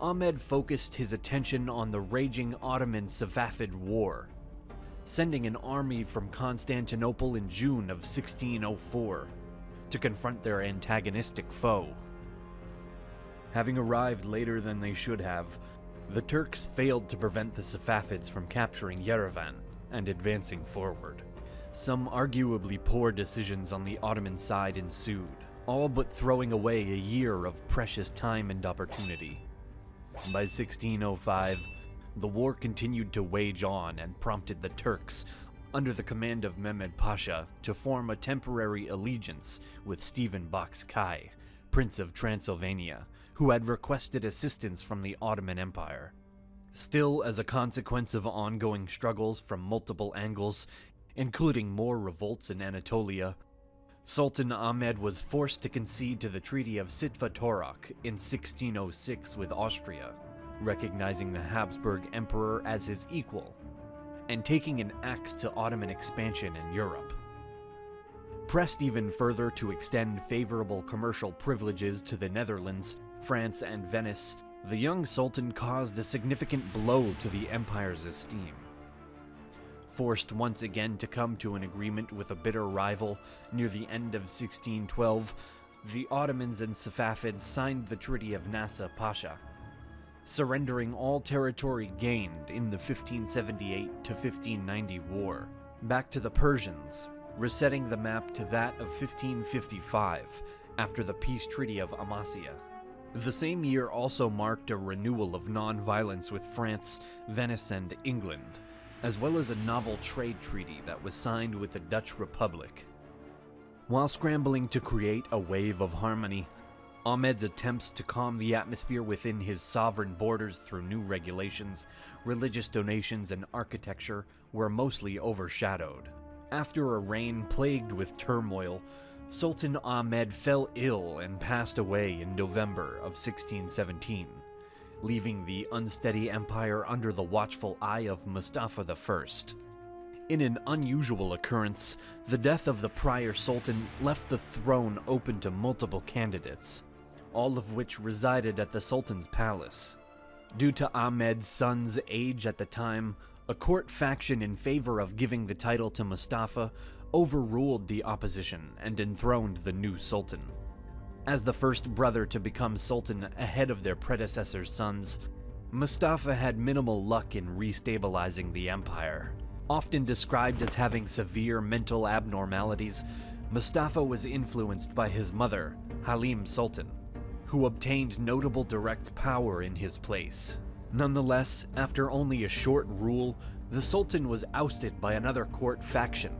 Ahmed focused his attention on the raging Ottoman Safavid War, sending an army from Constantinople in June of 1604 to confront their antagonistic foe. Having arrived later than they should have, the Turks failed to prevent the Safavids from capturing Yerevan and advancing forward. Some arguably poor decisions on the Ottoman side ensued, all but throwing away a year of precious time and opportunity. By 1605, the war continued to wage on and prompted the Turks, under the command of Mehmed Pasha, to form a temporary allegiance with Stephen Bocskai, Prince of Transylvania, who had requested assistance from the Ottoman Empire. Still, as a consequence of ongoing struggles from multiple angles, including more revolts in Anatolia, Sultan Ahmed was forced to concede to the Treaty of Zsitvatorok in 1606 with Austria, recognizing the Habsburg Emperor as his equal, and taking an axe to Ottoman expansion in Europe. Pressed even further to extend favorable commercial privileges to the Netherlands, France, and Venice, the young Sultan caused a significant blow to the empire's esteem. Forced once again to come to an agreement with a bitter rival near the end of 1612, the Ottomans and Safavids signed the Treaty of Nasuh Pasha, surrendering all territory gained in the 1578 to 1590 war back to the Persians, resetting the map to that of 1555 after the peace treaty of Amasya. The same year also marked a renewal of non-violence with France, Venice, and England, as well as a novel trade treaty that was signed with the Dutch Republic. While scrambling to create a wave of harmony, Ahmed's attempts to calm the atmosphere within his sovereign borders through new regulations, religious donations, and architecture were mostly overshadowed. After a reign plagued with turmoil, Sultan Ahmed fell ill and passed away in November of 1617, leaving the unsteady empire under the watchful eye of Mustafa I. In an unusual occurrence, the death of the prior sultan left the throne open to multiple candidates, all of which resided at the sultan's palace. Due to Ahmed's son's age at the time, a court faction in favor of giving the title to Mustafa overruled the opposition and enthroned the new sultan. As the first brother to become sultan ahead of their predecessor's sons, Mustafa had minimal luck in restabilizing the empire. Often described as having severe mental abnormalities, Mustafa was influenced by his mother, Halime Sultan, who obtained notable direct power in his place. Nonetheless, after only a short rule, the Sultan was ousted by another court faction,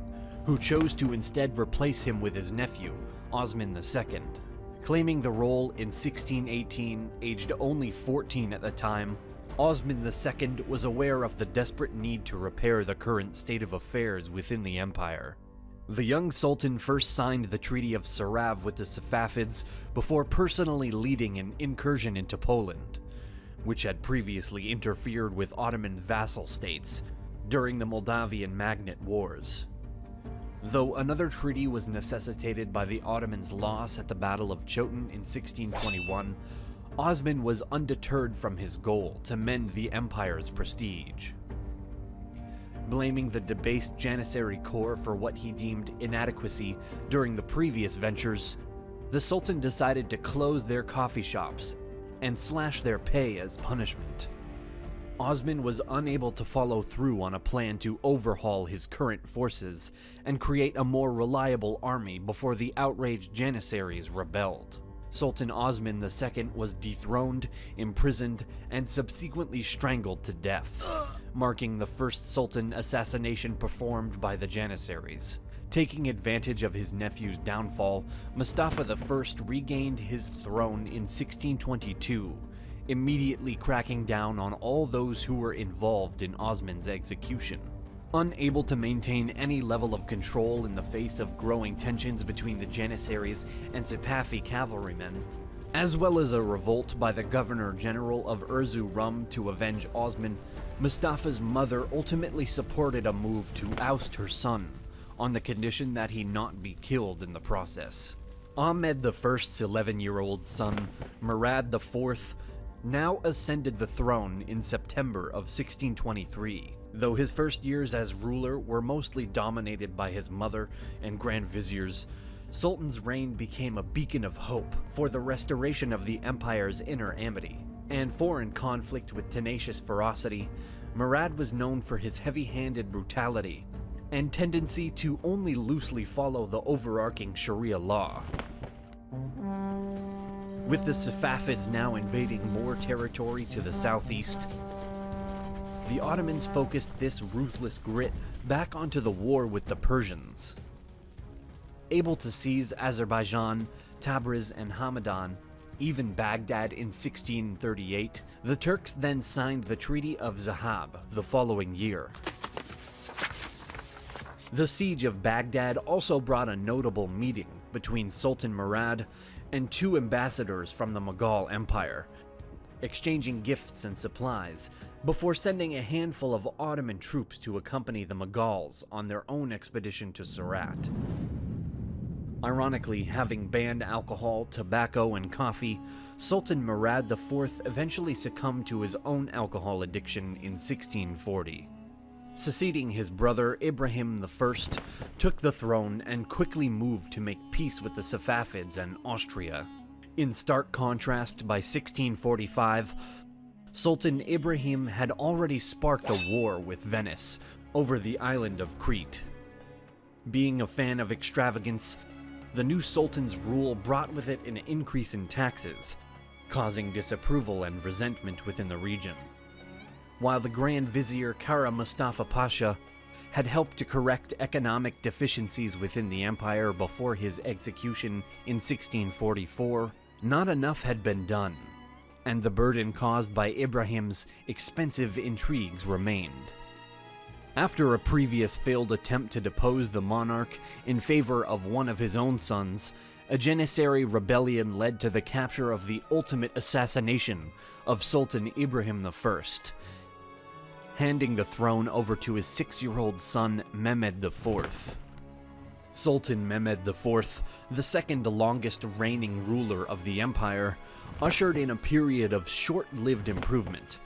who chose to instead replace him with his nephew, Osman II. Claiming the role in 1618, aged only 14 at the time, Osman II was aware of the desperate need to repair the current state of affairs within the empire. The young sultan first signed the Treaty of Serav with the Safavids before personally leading an incursion into Poland, which had previously interfered with Ottoman vassal states during the Moldavian Magnate Wars. Though another treaty was necessitated by the Ottomans' loss at the Battle of Chotin in 1621, Osman was undeterred from his goal to mend the empire's prestige. Blaming the debased Janissary Corps for what he deemed inadequacy during the previous ventures, the Sultan decided to close their coffee shops and slash their pay as punishment. Osman was unable to follow through on a plan to overhaul his current forces and create a more reliable army before the outraged Janissaries rebelled. Sultan Osman II was dethroned, imprisoned, and subsequently strangled to death, marking the first Sultan assassination performed by the Janissaries. Taking advantage of his nephew's downfall, Mustafa I regained his throne in 1622, immediately cracking down on all those who were involved in Osman's execution. Unable to maintain any level of control in the face of growing tensions between the Janissaries and Sipahi cavalrymen, as well as a revolt by the Governor General of Erzurum to avenge Osman, Mustafa's mother ultimately supported a move to oust her son, on the condition that he not be killed in the process. Ahmed I's 11-year-old son, Murad IV, now ascended the throne in September of 1623. Though his first years as ruler were mostly dominated by his mother and grand viziers, Sultan's reign became a beacon of hope for the restoration of the empire's inner amity. And foreign conflict with tenacious ferocity, Murad was known for his heavy-handed brutality and tendency to only loosely follow the overarching Sharia law. With the Safavids now invading more territory to the southeast, the Ottomans focused this ruthless grit back onto the war with the Persians. Able to seize Azerbaijan, Tabriz, and Hamadan, even Baghdad in 1638, the Turks then signed the Treaty of Zuhab the following year. The siege of Baghdad also brought a notable meeting between Sultan Murad and two ambassadors from the Mughal Empire, exchanging gifts and supplies, before sending a handful of Ottoman troops to accompany the Mughals on their own expedition to Surat. Ironically, having banned alcohol, tobacco, and coffee, Sultan Murad IV eventually succumbed to his own alcohol addiction in 1640. Succeeding his brother Ibrahim I took the throne and quickly moved to make peace with the Safavids and Austria. In stark contrast, by 1645, Sultan Ibrahim had already sparked a war with Venice over the island of Crete. Being a fan of extravagance, the new sultan's rule brought with it an increase in taxes, causing disapproval and resentment within the region. While the Grand Vizier Kara Mustafa Pasha had helped to correct economic deficiencies within the empire before his execution in 1644, not enough had been done, and the burden caused by Ibrahim's expensive intrigues remained. After a previous failed attempt to depose the monarch in favor of one of his own sons, a Janissary rebellion led to the capture of the ultimate assassination of Sultan Ibrahim I, handing the throne over to his six-year-old son Mehmed IV. Sultan Mehmed IV, the second longest reigning ruler of the empire, ushered in a period of short-lived improvement.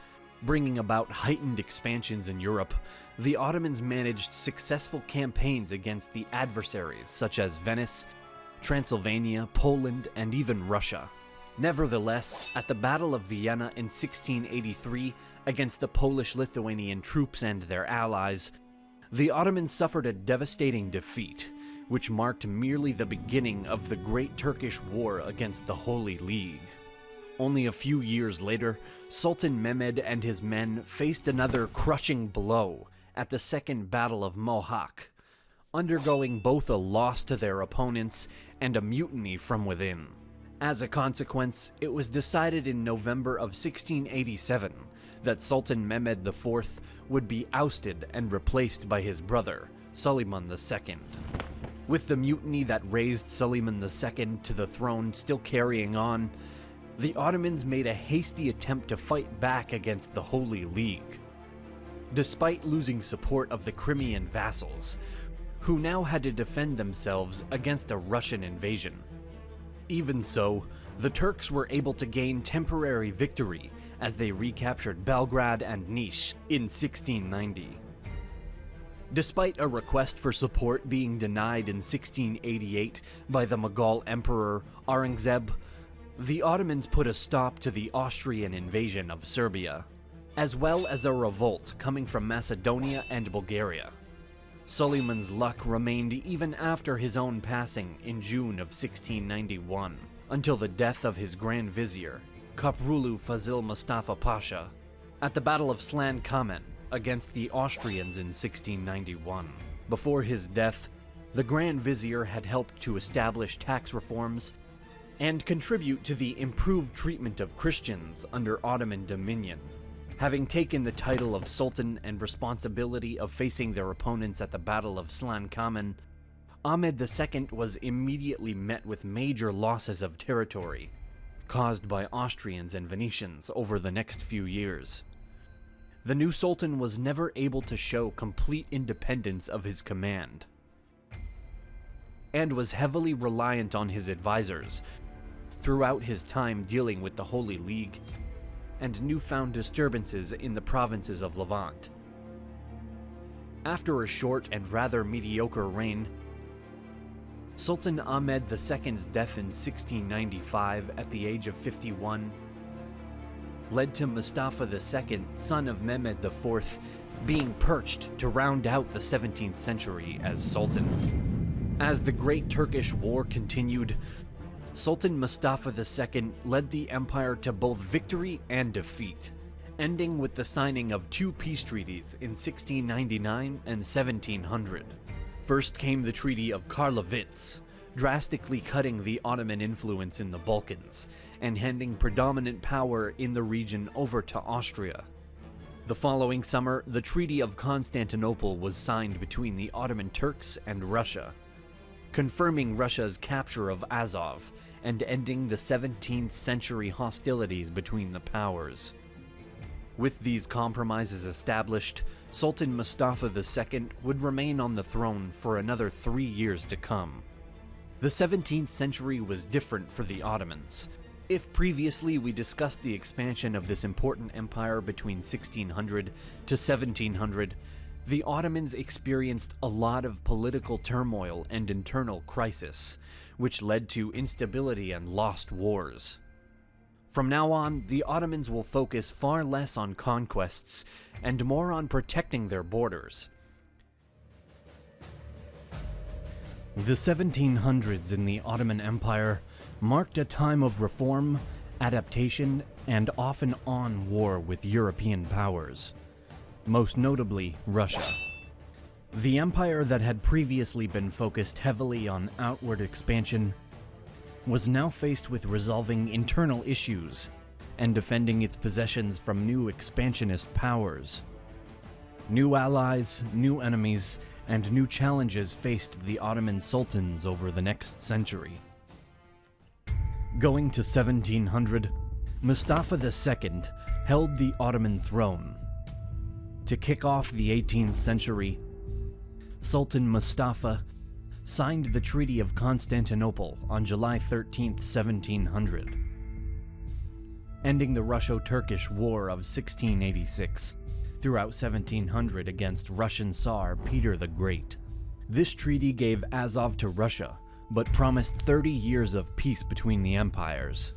Bringing about heightened expansions in Europe, the Ottomans managed successful campaigns against the adversaries such as Venice, Transylvania, Poland, and even Russia. Nevertheless, at the Battle of Vienna in 1683 against the Polish-Lithuanian troops and their allies, the Ottomans suffered a devastating defeat, which marked merely the beginning of the Great Turkish War against the Holy League. Only a few years later, Sultan Mehmed and his men faced another crushing blow at the Second Battle of Mohacs, undergoing both a loss to their opponents and a mutiny from within. As a consequence, it was decided in November of 1687 that Sultan Mehmed IV would be ousted and replaced by his brother, Suleiman II. With the mutiny that raised Suleiman II to the throne still carrying on, the Ottomans made a hasty attempt to fight back against the Holy League. Despite losing support of the Crimean vassals, who now had to defend themselves against a Russian invasion. Even so, the Turks were able to gain temporary victory as they recaptured Belgrade and Niš in 1690. Despite a request for support being denied in 1688 by the Mughal Emperor Aurangzeb, the Ottomans put a stop to the Austrian invasion of Serbia, as well as a revolt coming from Macedonia and Bulgaria. Suleiman's luck remained even after his own passing in June of 1691, until the death of his Grand Vizier, Koprulu Fazil Mustafa Pasha, at the Battle of Slankamen against the Austrians in 1691. Before his death, the Grand Vizier had helped to establish tax reforms and contribute to the improved treatment of Christians under Ottoman dominion. Having taken the title of Sultan and responsibility of facing their opponents at the Battle of Slankamen, Ahmed II was immediately met with major losses of territory, caused by Austrians and Venetians over the next few years. The new Sultan was never able to show complete independence of his command, and was heavily reliant on his advisors throughout his time dealing with the Holy League and newfound disturbances in the provinces of Levant. After a short and rather mediocre reign, Sultan Ahmed II's death in 1695 at the age of 51 led to Mustafa II, son of Mehmed IV, being perched to round out the 17th century as Sultan. As the Great Turkish War continued, Sultan Mustafa II led the empire to both victory and defeat, ending with the signing of two peace treaties in 1699 and 1700. First came the Treaty of Karlovitz, drastically cutting the Ottoman influence in the Balkans and handing predominant power in the region over to Austria. The following summer, the Treaty of Constantinople was signed between the Ottoman Turks and Russia, confirming Russia's capture of Azov and ending the 17th century hostilities between the powers. With these compromises established, Sultan Mustafa II would remain on the throne for another three years to come. The 17th century was different for the Ottomans. If previously we discussed the expansion of this important empire between 1600 to 1700, the Ottomans experienced a lot of political turmoil and internal crisis, which led to instability and lost wars. From now on, the Ottomans will focus far less on conquests and more on protecting their borders. The 1700s in the Ottoman Empire marked a time of reform, adaptation, and often on war with European powers, most notably Russia. The empire that had previously been focused heavily on outward expansion was now faced with resolving internal issues and defending its possessions from new expansionist powers. New allies, new enemies, and new challenges faced the Ottoman sultans over the next century. Going to 1700, Mustafa II held the Ottoman throne. To kick off the 18th century, Sultan Mustafa signed the Treaty of Constantinople on July 13, 1700, ending the Russo-Turkish War of 1686 throughout 1700 against Russian Tsar Peter the Great. This treaty gave Azov to Russia, but promised 30 years of peace between the empires.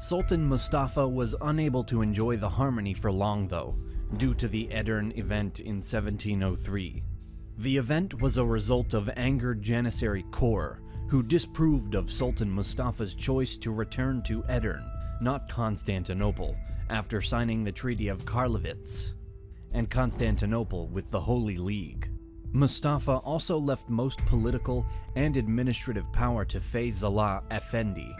Sultan Mustafa was unable to enjoy the harmony for long though, due to the Edirne event in 1703. The event was a result of angered Janissary Corps, who disproved of Sultan Mustafa's choice to return to Edirne, not Constantinople, after signing the Treaty of Karlovitz, and Constantinople with the Holy League. Mustafa also left most political and administrative power to Feyzullah Effendi,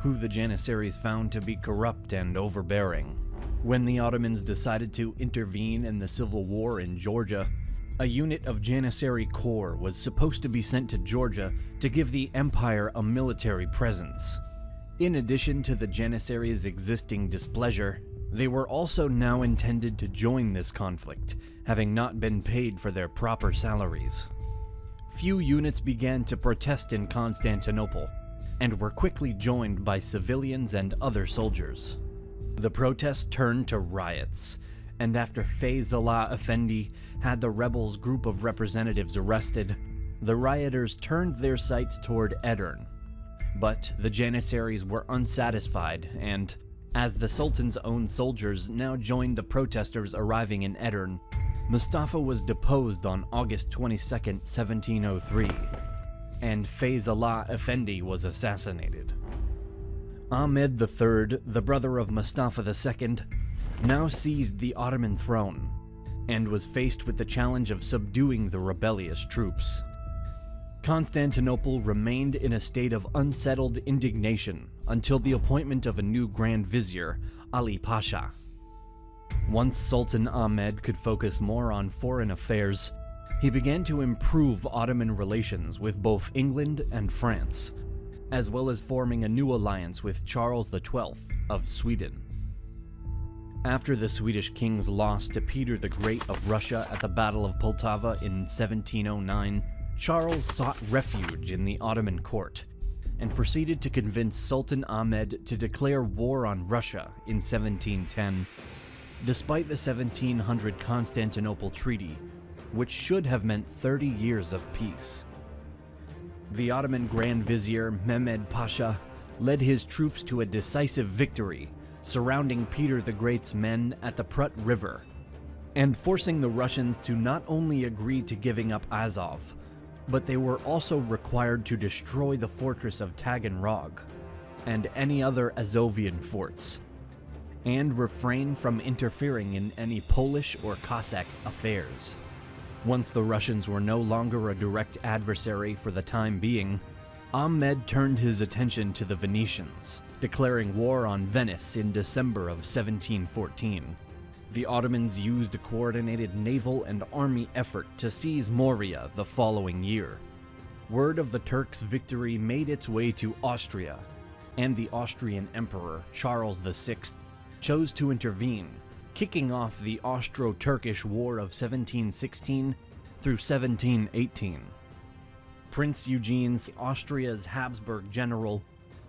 who the Janissaries found to be corrupt and overbearing. When the Ottomans decided to intervene in the civil war in Georgia, a unit of Janissary Corps was supposed to be sent to Georgia to give the empire a military presence. In addition to the Janissaries' existing displeasure, they were also now intended to join this conflict, having not been paid for their proper salaries. Few units began to protest in Constantinople, and were quickly joined by civilians and other soldiers. The protests turned to riots, and after Feyzullah Effendi had the rebels' group of representatives arrested, the rioters turned their sights toward Edirne. But the Janissaries were unsatisfied and, as the Sultan's own soldiers now joined the protesters arriving in Edirne, Mustafa was deposed on August 22, 1703, and Feyzullah Effendi was assassinated. Ahmed III, the brother of Mustafa II, now seized the Ottoman throne, and was faced with the challenge of subduing the rebellious troops. Constantinople remained in a state of unsettled indignation until the appointment of a new Grand Vizier, Ali Pasha. Once Sultan Ahmed could focus more on foreign affairs, he began to improve Ottoman relations with both England and France, as well as forming a new alliance with Charles XII of Sweden. After the Swedish king's loss to Peter the Great of Russia at the Battle of Poltava in 1709, Charles sought refuge in the Ottoman court and proceeded to convince Sultan Ahmed to declare war on Russia in 1710, despite the 1700 Constantinople Treaty, which should have meant 30 years of peace. The Ottoman Grand Vizier Mehmed Pasha led his troops to a decisive victory, surrounding Peter the Great's men at the Prut River, and forcing the Russians to not only agree to giving up Azov, but they were also required to destroy the fortress of Taganrog and any other Azovian forts, and refrain from interfering in any Polish or Cossack affairs. Once the Russians were no longer a direct adversary for the time being, Ahmed turned his attention to the Venetians, declaring war on Venice in December of 1714. The Ottomans used a coordinated naval and army effort to seize Morea the following year. Word of the Turks' victory made its way to Austria, and the Austrian Emperor Charles VI chose to intervene, kicking off the Austro-Turkish War of 1716 through 1718. Prince Eugene, Austria's Habsburg general,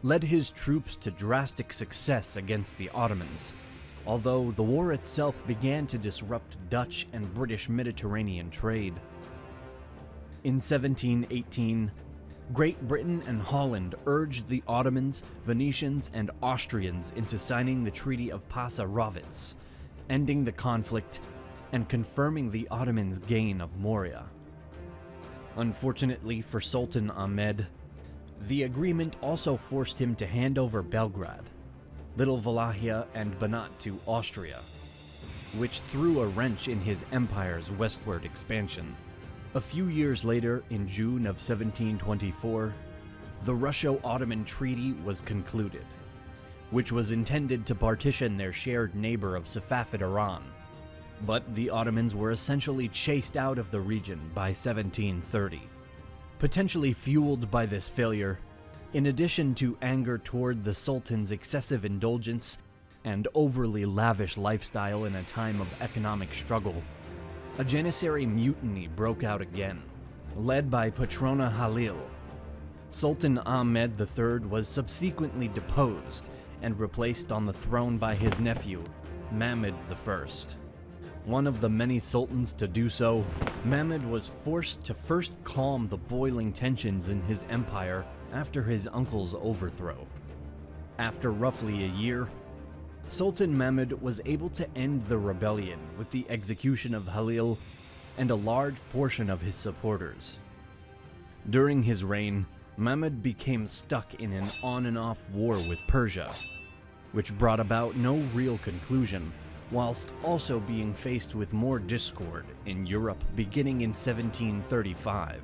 led his troops to drastic success against the Ottomans, although the war itself began to disrupt Dutch and British Mediterranean trade. In 1718, Great Britain and Holland urged the Ottomans, Venetians, and Austrians into signing the Treaty of Passarowitz, ending the conflict and confirming the Ottomans' gain of Morea. Unfortunately for Sultan Ahmed, the agreement also forced him to hand over Belgrade, Little Wallachia, and Banat to Austria, which threw a wrench in his empire's westward expansion. A few years later, in June of 1724, the Russo-Ottoman Treaty was concluded, which was intended to partition their shared neighbor of Safavid Iran. But the Ottomans were essentially chased out of the region by 1730. Potentially fueled by this failure, in addition to anger toward the Sultan's excessive indulgence and overly lavish lifestyle in a time of economic struggle, a Janissary mutiny broke out again, led by Patrona Halil. Sultan Ahmed III was subsequently deposed and replaced on the throne by his nephew, Mahmud I. One of the many sultans to do so, Mahmud was forced to first calm the boiling tensions in his empire after his uncle's overthrow. After roughly a year, Sultan Mahmud was able to end the rebellion with the execution of Halil and a large portion of his supporters. During his reign, Mahmud became stuck in an on and off war with Persia, which brought about no real conclusion, whilst also being faced with more discord in Europe beginning in 1735.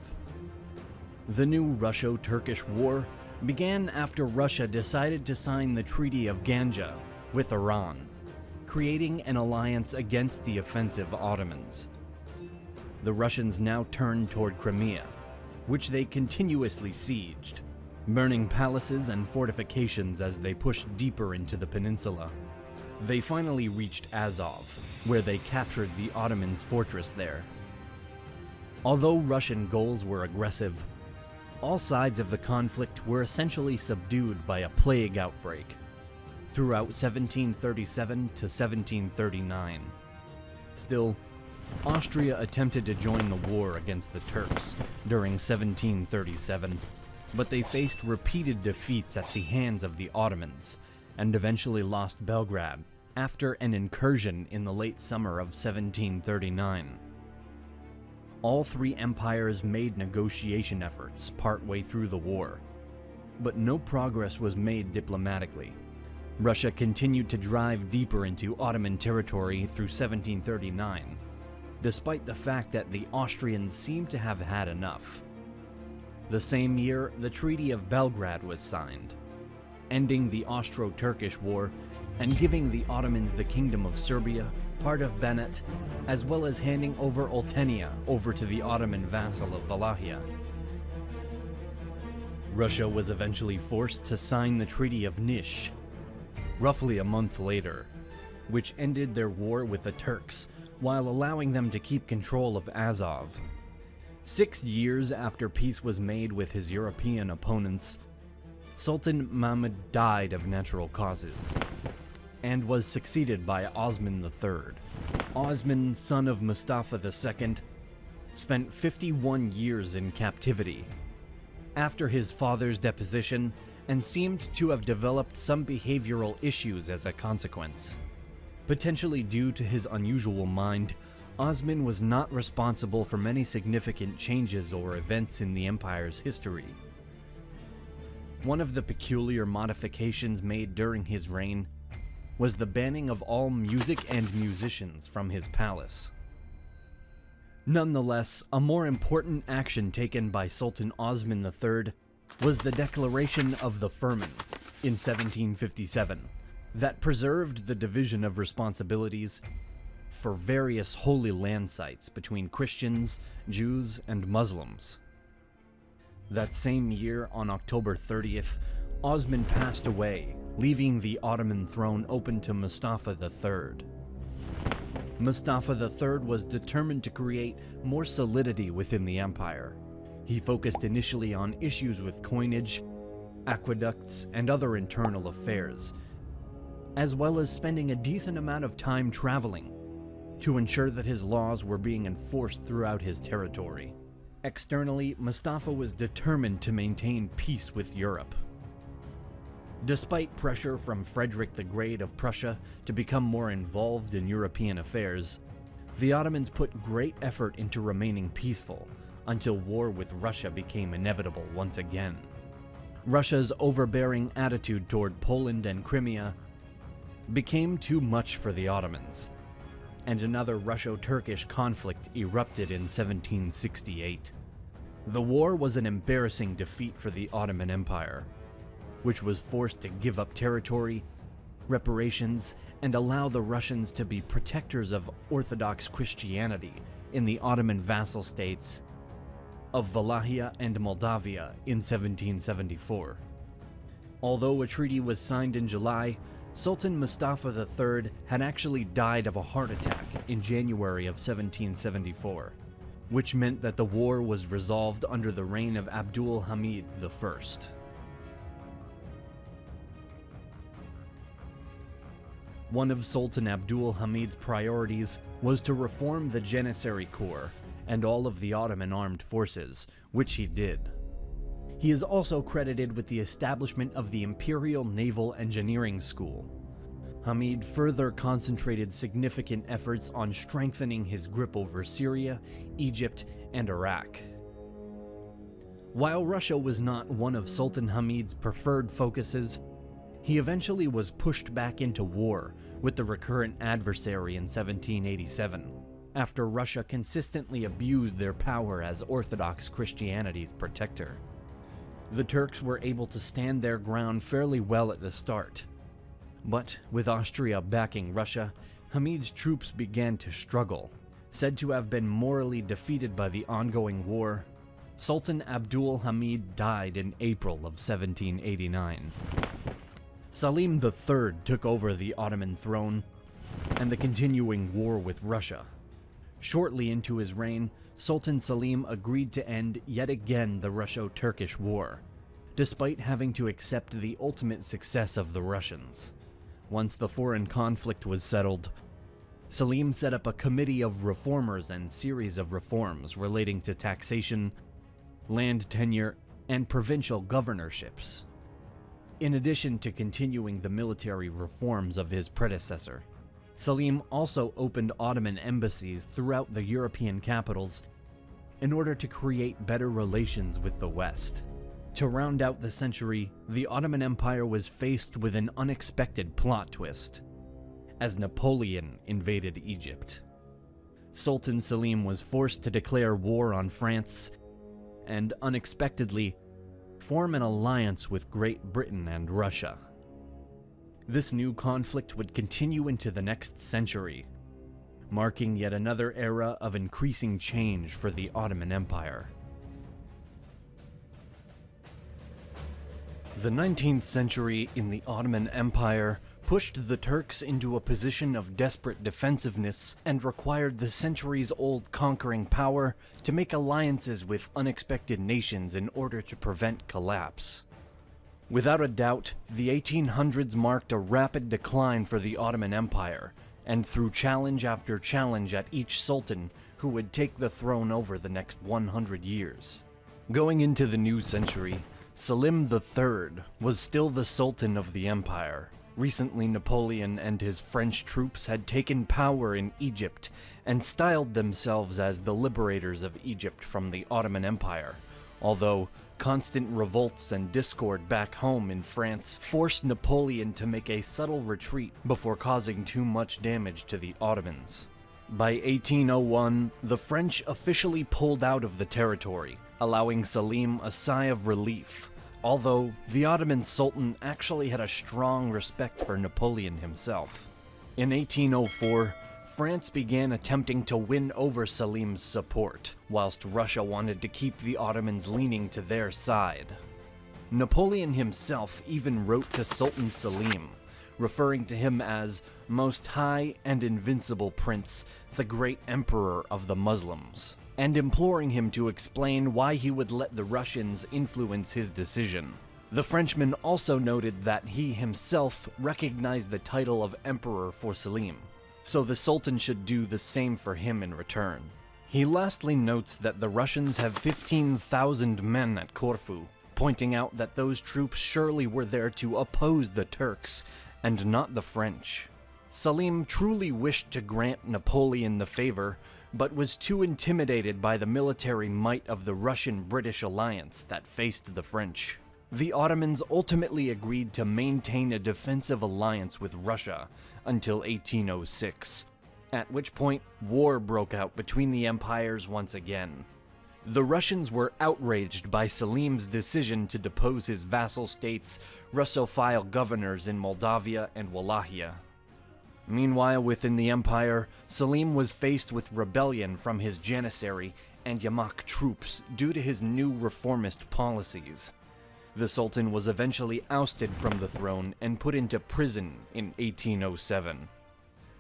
The new Russo-Turkish War began after Russia decided to sign the Treaty of Ganja with Iran, creating an alliance against the offensive Ottomans. The Russians now turned toward Crimea, which they continuously sieged, burning palaces and fortifications as they pushed deeper into the peninsula. They finally reached Azov, where they captured the Ottomans' fortress there. Although Russian goals were aggressive, all sides of the conflict were essentially subdued by a plague outbreak throughout 1737 to 1739. Still, Austria attempted to join the war against the Turks during 1737, but they faced repeated defeats at the hands of the Ottomans and eventually lost Belgrade after an incursion in the late summer of 1739. All three empires made negotiation efforts partway through the war, but no progress was made diplomatically. Russia continued to drive deeper into Ottoman territory through 1739, despite the fact that the Austrians seemed to have had enough. The same year, the Treaty of Belgrade was signed, ending the Austro-Turkish War and giving the Ottomans the Kingdom of Serbia, part of Banat, as well as handing over Oltenia over to the Ottoman vassal of Wallachia. Russia was eventually forced to sign the Treaty of Nish, roughly a month later, which ended their war with the Turks while allowing them to keep control of Azov. Six years after peace was made with his European opponents, Sultan Mahmud died of natural causes and was succeeded by Osman III. Osman, son of Mustafa II, spent 51 years in captivity. After his father's deposition, and seemed to have developed some behavioral issues as a consequence. Potentially due to his unusual mind, Osman was not responsible for many significant changes or events in the Empire's history. One of the peculiar modifications made during his reign was the banning of all music and musicians from his palace. Nonetheless, a more important action taken by Sultan Osman III was the Declaration of the Firman in 1757 that preserved the division of responsibilities for various holy land sites between Christians, Jews, and Muslims. That same year, on October 30th, Osman passed away, leaving the Ottoman throne open to Mustafa III. Mustafa III was determined to create more solidity within the empire, he focused initially on issues with coinage, aqueducts, and other internal affairs, as well as spending a decent amount of time traveling to ensure that his laws were being enforced throughout his territory. Externally, Mustafa was determined to maintain peace with Europe. Despite pressure from Frederick the Great of Prussia to become more involved in European affairs, the Ottomans put great effort into remaining peaceful until war with Russia became inevitable once again. Russia's overbearing attitude toward Poland and Crimea became too much for the Ottomans, and another Russo-Turkish conflict erupted in 1768. The war was an embarrassing defeat for the Ottoman Empire, which was forced to give up territory, reparations, and allow the Russians to be protectors of Orthodox Christianity in the Ottoman vassal states of Wallachia and Moldavia in 1774. Although a treaty was signed in July, Sultan Mustafa III had actually died of a heart attack in January of 1774, which meant that the war was resolved under the reign of Abdul Hamid I. One of Sultan Abdul Hamid's priorities was to reform the Janissary Corps and all of the Ottoman armed forces, which he did. He is also credited with the establishment of the Imperial Naval Engineering School. Hamid further concentrated significant efforts on strengthening his grip over Syria, Egypt, and Iraq. While Russia was not one of Sultan Hamid's preferred focuses, he eventually was pushed back into war with the recurrent adversary in 1787, after Russia consistently abused their power as Orthodox Christianity's protector. The Turks were able to stand their ground fairly well at the start, but with Austria backing Russia, Hamid's troops began to struggle. Said to have been morally defeated by the ongoing war, Sultan Abdul Hamid died in April of 1789. Selim III took over the Ottoman throne and the continuing war with Russia. Shortly into his reign, Sultan Selim agreed to end yet again the Russo-Turkish War, despite having to accept the ultimate success of the Russians. Once the foreign conflict was settled, Selim set up a committee of reformers and series of reforms relating to taxation, land tenure, and provincial governorships in addition to continuing the military reforms of his predecessor. Selim also opened Ottoman embassies throughout the European capitals in order to create better relations with the West. To round out the century, the Ottoman Empire was faced with an unexpected plot twist, as Napoleon invaded Egypt. Sultan Selim was forced to declare war on France, and unexpectedly, form an alliance with Great Britain and Russia. This new conflict would continue into the next century, marking yet another era of increasing change for the Ottoman Empire. The 19th century in the Ottoman Empire pushed the Turks into a position of desperate defensiveness and required the centuries-old conquering power to make alliances with unexpected nations in order to prevent collapse. Without a doubt, the 1800s marked a rapid decline for the Ottoman Empire, and through challenge after challenge at each sultan who would take the throne over the next 100 years. Going into the new century, Selim III was still the sultan of the empire, Recently, Napoleon and his French troops had taken power in Egypt and styled themselves as the liberators of Egypt from the Ottoman Empire, although constant revolts and discord back home in France forced Napoleon to make a subtle retreat before causing too much damage to the Ottomans. By 1801, the French officially pulled out of the territory, allowing Selim a sigh of relief although the Ottoman Sultan actually had a strong respect for Napoleon himself. In 1804, France began attempting to win over Selim's support, whilst Russia wanted to keep the Ottomans leaning to their side. Napoleon himself even wrote to Sultan Selim, referring to him as Most High and Invincible Prince, the Great Emperor of the Muslims and imploring him to explain why he would let the Russians influence his decision. The Frenchman also noted that he himself recognized the title of Emperor for Selim, so the Sultan should do the same for him in return. He lastly notes that the Russians have 15,000 men at Corfu, pointing out that those troops surely were there to oppose the Turks and not the French. Selim truly wished to grant Napoleon the favor, but was too intimidated by the military might of the Russian-British alliance that faced the French. The Ottomans ultimately agreed to maintain a defensive alliance with Russia until 1806, at which point war broke out between the empires once again. The Russians were outraged by Selim's decision to depose his vassal states' Russophile governors in Moldavia and Wallachia. Meanwhile, within the empire, Selim was faced with rebellion from his Janissary and Yamak troops due to his new reformist policies. The Sultan was eventually ousted from the throne and put into prison in 1807.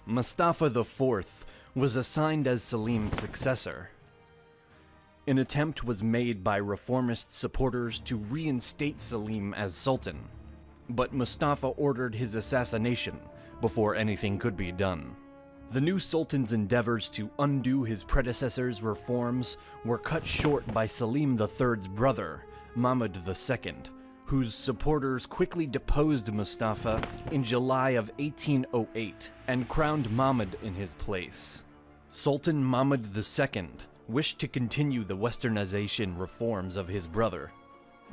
Mustafa IV was assigned as Selim's successor. An attempt was made by reformist supporters to reinstate Selim as Sultan, but Mustafa ordered his assassination before anything could be done. The new Sultan's endeavors to undo his predecessor's reforms were cut short by Selim III's brother, Mahmud II, whose supporters quickly deposed Mustafa in July of 1808 and crowned Mahmud in his place. Sultan Mahmud II wished to continue the westernization reforms of his brother,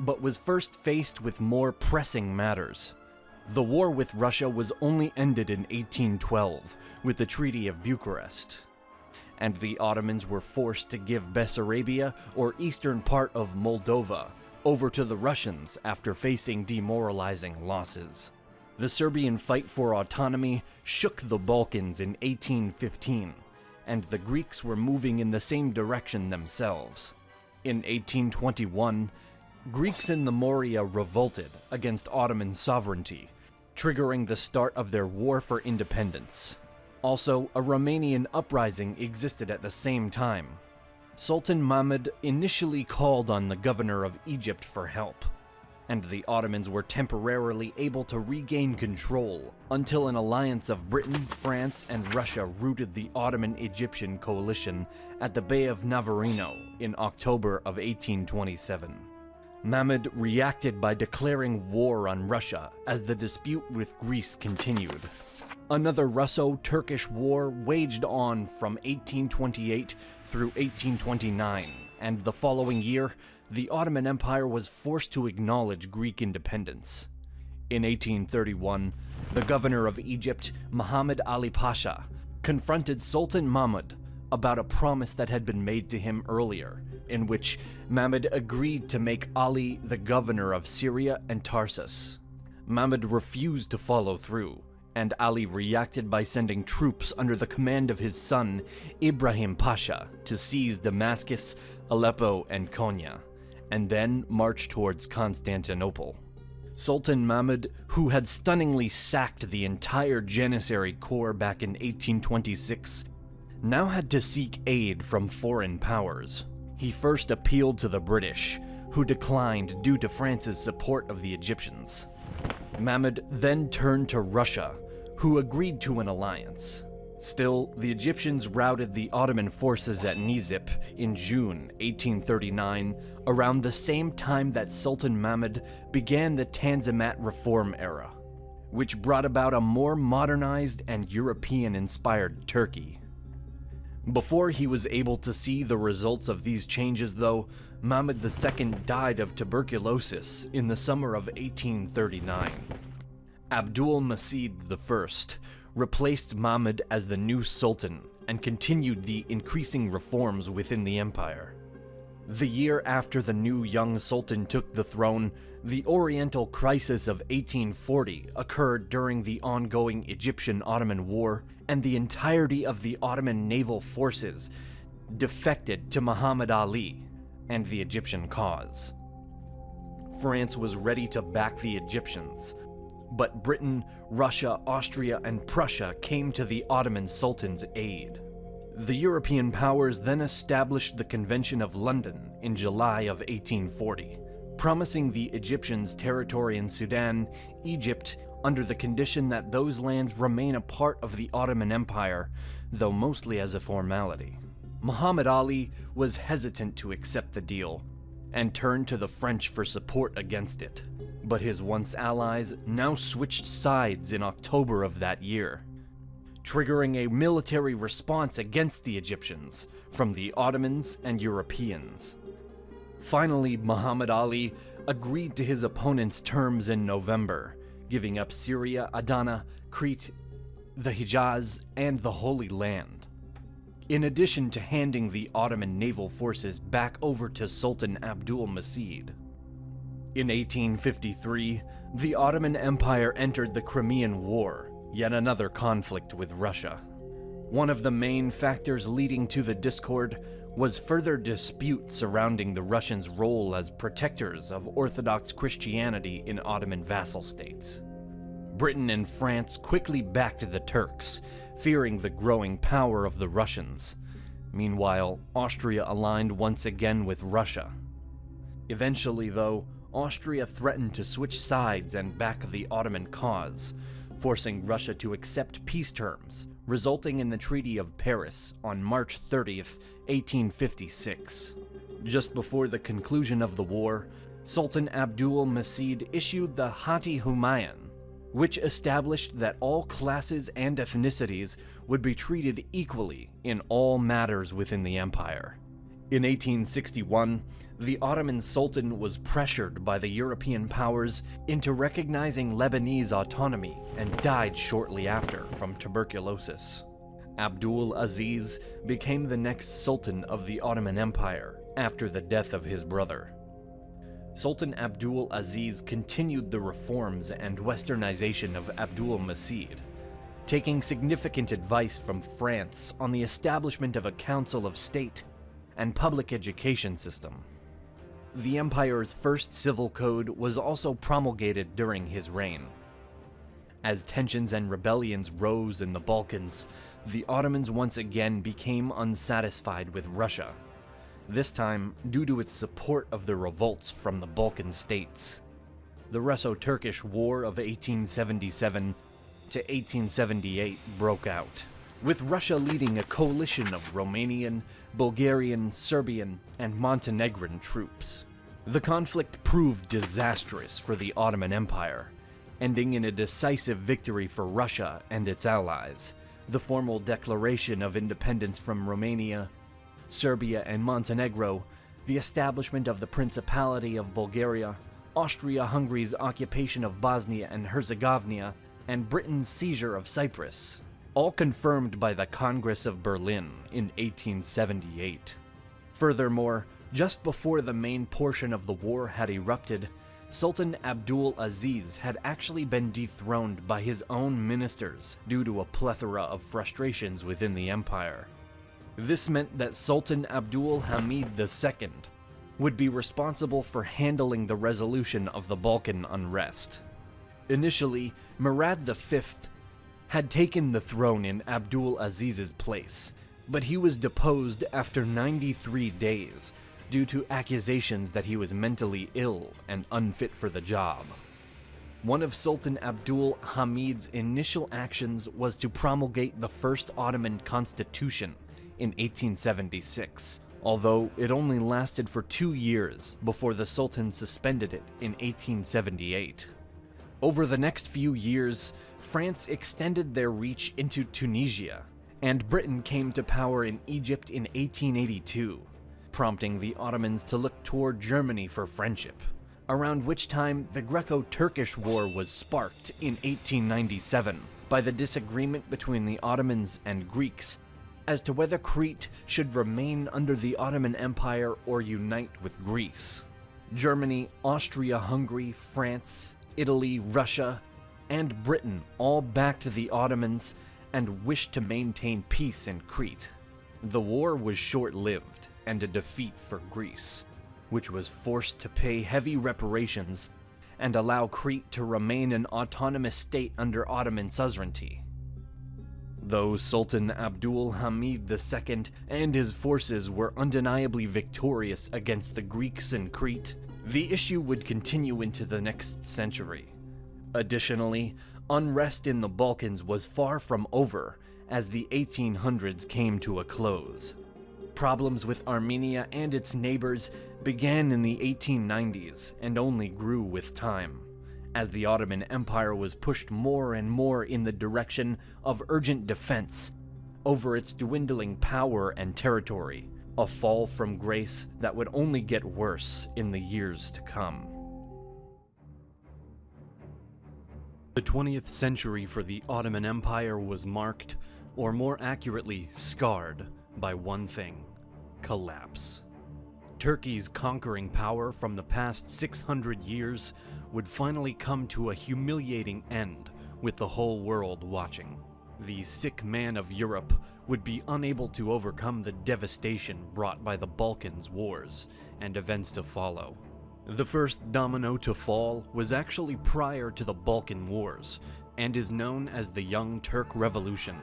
but was first faced with more pressing matters. The war with Russia was only ended in 1812 with the Treaty of Bucharest, and the Ottomans were forced to give Bessarabia or eastern part of Moldova over to the Russians after facing demoralizing losses. The Serbian fight for autonomy shook the Balkans in 1815, and the Greeks were moving in the same direction themselves. In 1821, Greeks in the Morea revolted against Ottoman sovereignty, triggering the start of their war for independence. Also, a Romanian uprising existed at the same time. Sultan Mahmud initially called on the governor of Egypt for help, and the Ottomans were temporarily able to regain control until an alliance of Britain, France, and Russia routed the Ottoman-Egyptian coalition at the Bay of Navarino in October of 1827. Mahmud reacted by declaring war on Russia as the dispute with Greece continued. Another Russo-Turkish war waged on from 1828 through 1829, and the following year, the Ottoman Empire was forced to acknowledge Greek independence. In 1831, the governor of Egypt, Muhammad Ali Pasha, confronted Sultan Mahmud about a promise that had been made to him earlier, in which Mahmud agreed to make Ali the governor of Syria and Tarsus. Mahmud refused to follow through, and Ali reacted by sending troops under the command of his son, Ibrahim Pasha, to seize Damascus, Aleppo, and Konya, and then march towards Constantinople. Sultan Mahmud, who had stunningly sacked the entire Janissary Corps back in 1826, now had to seek aid from foreign powers. He first appealed to the British, who declined due to France's support of the Egyptians. Mahmud then turned to Russia, who agreed to an alliance. Still, the Egyptians routed the Ottoman forces at Nizip in June 1839, around the same time that Sultan Mahmud began the Tanzimat reform era, which brought about a more modernized and European-inspired Turkey. Before he was able to see the results of these changes, though, Mahmud II died of tuberculosis in the summer of 1839. Abdul Macid I replaced Mahmud as the new sultan and continued the increasing reforms within the empire. The year after the new young sultan took the throne, the Oriental Crisis of 1840 occurred during the ongoing Egyptian-Ottoman War, and the entirety of the Ottoman naval forces defected to Muhammad Ali and the Egyptian cause. France was ready to back the Egyptians, but Britain, Russia, Austria, and Prussia came to the Ottoman Sultan's aid. The European powers then established the Convention of London in July of 1840, promising the Egyptians territory in Sudan, Egypt, under the condition that those lands remain a part of the Ottoman Empire, though mostly as a formality. Muhammad Ali was hesitant to accept the deal, and turned to the French for support against it. But his once allies now switched sides in October of that year, triggering a military response against the Egyptians from the Ottomans and Europeans. Finally, Muhammad Ali agreed to his opponent's terms in November, giving up Syria, Adana, Crete, the Hijaz, and the Holy Land. in addition to handing the Ottoman naval forces back over to Sultan Abdul Macid. In 1853, the Ottoman Empire entered the Crimean War, yet another conflict with Russia. One of the main factors leading to the discord was further dispute surrounding the Russians' role as protectors of Orthodox Christianity in Ottoman vassal states. Britain and France quickly backed the Turks, fearing the growing power of the Russians. Meanwhile, Austria aligned once again with Russia. Eventually, though, Austria threatened to switch sides and back the Ottoman cause, forcing Russia to accept peace terms, resulting in the Treaty of Paris on March 30, 1856. Just before the conclusion of the war, Sultan Abdul Macid issued the Hati Humayun, which established that all classes and ethnicities would be treated equally in all matters within the empire. In 1861, the Ottoman Sultan was pressured by the European powers into recognizing Lebanese autonomy and died shortly after from tuberculosis. Abdul Aziz became the next Sultan of the Ottoman Empire after the death of his brother. Sultan Abdul Aziz continued the reforms and westernization of Abdul Macid, taking significant advice from France on the establishment of a council of state and public education system. The empire's first civil code was also promulgated during his reign. As tensions and rebellions rose in the Balkans, the Ottomans once again became unsatisfied with Russia this time due to its support of the revolts from the Balkan states. The Russo-Turkish War of 1877 to 1878 broke out, with Russia leading a coalition of Romanian, Bulgarian, Serbian, and Montenegrin troops. The conflict proved disastrous for the Ottoman Empire, ending in a decisive victory for Russia and its allies, the formal declaration of independence from Romania Serbia and Montenegro, the establishment of the Principality of Bulgaria, Austria-Hungary's occupation of Bosnia and Herzegovina, and Britain's seizure of Cyprus, all confirmed by the Congress of Berlin in 1878. Furthermore, just before the main portion of the war had erupted, Sultan Abdul Aziz had actually been dethroned by his own ministers due to a plethora of frustrations within the empire. This meant that Sultan Abdul Hamid II would be responsible for handling the resolution of the Balkan unrest. Initially, Murad V had taken the throne in Abdul Aziz's place, but he was deposed after 93 days due to accusations that he was mentally ill and unfit for the job. One of Sultan Abdul Hamid's initial actions was to promulgate the first Ottoman constitution, in 1876, although it only lasted for two years before the Sultan suspended it in 1878. Over the next few years, France extended their reach into Tunisia, and Britain came to power in Egypt in 1882, prompting the Ottomans to look toward Germany for friendship, around which time the Greco-Turkish War was sparked in 1897 by the disagreement between the Ottomans and Greeks as to whether Crete should remain under the Ottoman Empire or unite with Greece. Germany, Austria-Hungary, France, Italy, Russia, and Britain all backed the Ottomans and wished to maintain peace in Crete. The war was short-lived and a defeat for Greece, which was forced to pay heavy reparations and allow Crete to remain an autonomous state under Ottoman suzerainty. Though Sultan Abdul Hamid II and his forces were undeniably victorious against the Greeks in Crete, the issue would continue into the next century. Additionally, unrest in the Balkans was far from over as the 1800s came to a close. Problems with Armenia and its neighbors began in the 1890s and only grew with time as the Ottoman Empire was pushed more and more in the direction of urgent defense over its dwindling power and territory, a fall from grace that would only get worse in the years to come. The 20th century for the Ottoman Empire was marked, or more accurately, scarred, by one thing collapse. Turkey's conquering power from the past 600 years would finally come to a humiliating end with the whole world watching. The sick man of Europe would be unable to overcome the devastation brought by the Balkans wars and events to follow. The first domino to fall was actually prior to the Balkan Wars and is known as the Young Turk Revolution.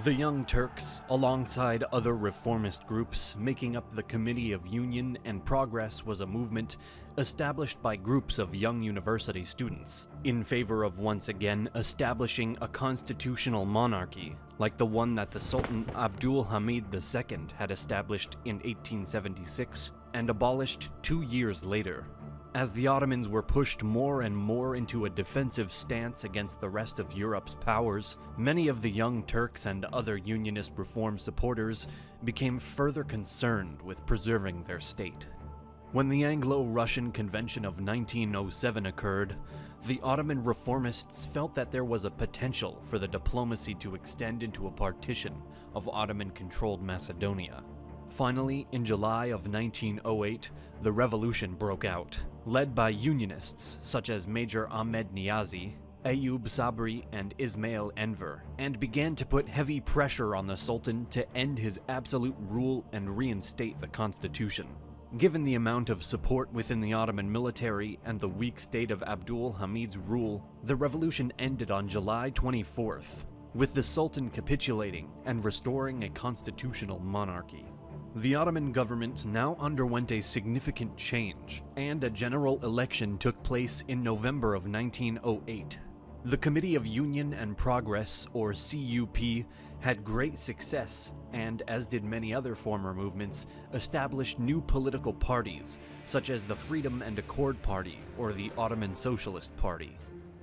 The Young Turks, alongside other reformist groups making up the Committee of Union and Progress, was a movement established by groups of young university students in favor of once again establishing a constitutional monarchy like the one that the Sultan Abdul Hamid II had established in 1876 and abolished two years later. As the Ottomans were pushed more and more into a defensive stance against the rest of Europe's powers, many of the young Turks and other Unionist reform supporters became further concerned with preserving their state. When the Anglo-Russian Convention of 1907 occurred, the Ottoman reformists felt that there was a potential for the diplomacy to extend into a partition of Ottoman-controlled Macedonia. Finally, in July of 1908, the revolution broke out, led by Unionists such as Major Ahmed Niazi, Ayub Sabri, and Ismail Enver, and began to put heavy pressure on the Sultan to end his absolute rule and reinstate the constitution. Given the amount of support within the Ottoman military and the weak state of Abdul Hamid's rule, the revolution ended on July 24th, with the Sultan capitulating and restoring a constitutional monarchy. The Ottoman government now underwent a significant change, and a general election took place in November of 1908. The Committee of Union and Progress, or CUP, had great success, and as did many other former movements, established new political parties, such as the Freedom and Accord Party or the Ottoman Socialist Party.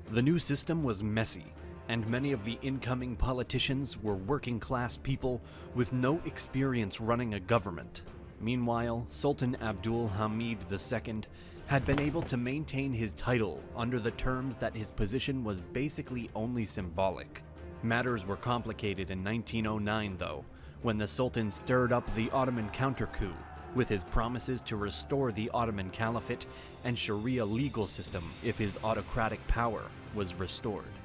The new system was messy, and many of the incoming politicians were working class people with no experience running a government. Meanwhile, Sultan Abdul Hamid II had been able to maintain his title under the terms that his position was basically only symbolic. Matters were complicated in 1909 though, when the Sultan stirred up the Ottoman counter-coup with his promises to restore the Ottoman Caliphate and Sharia legal system if his autocratic power was restored.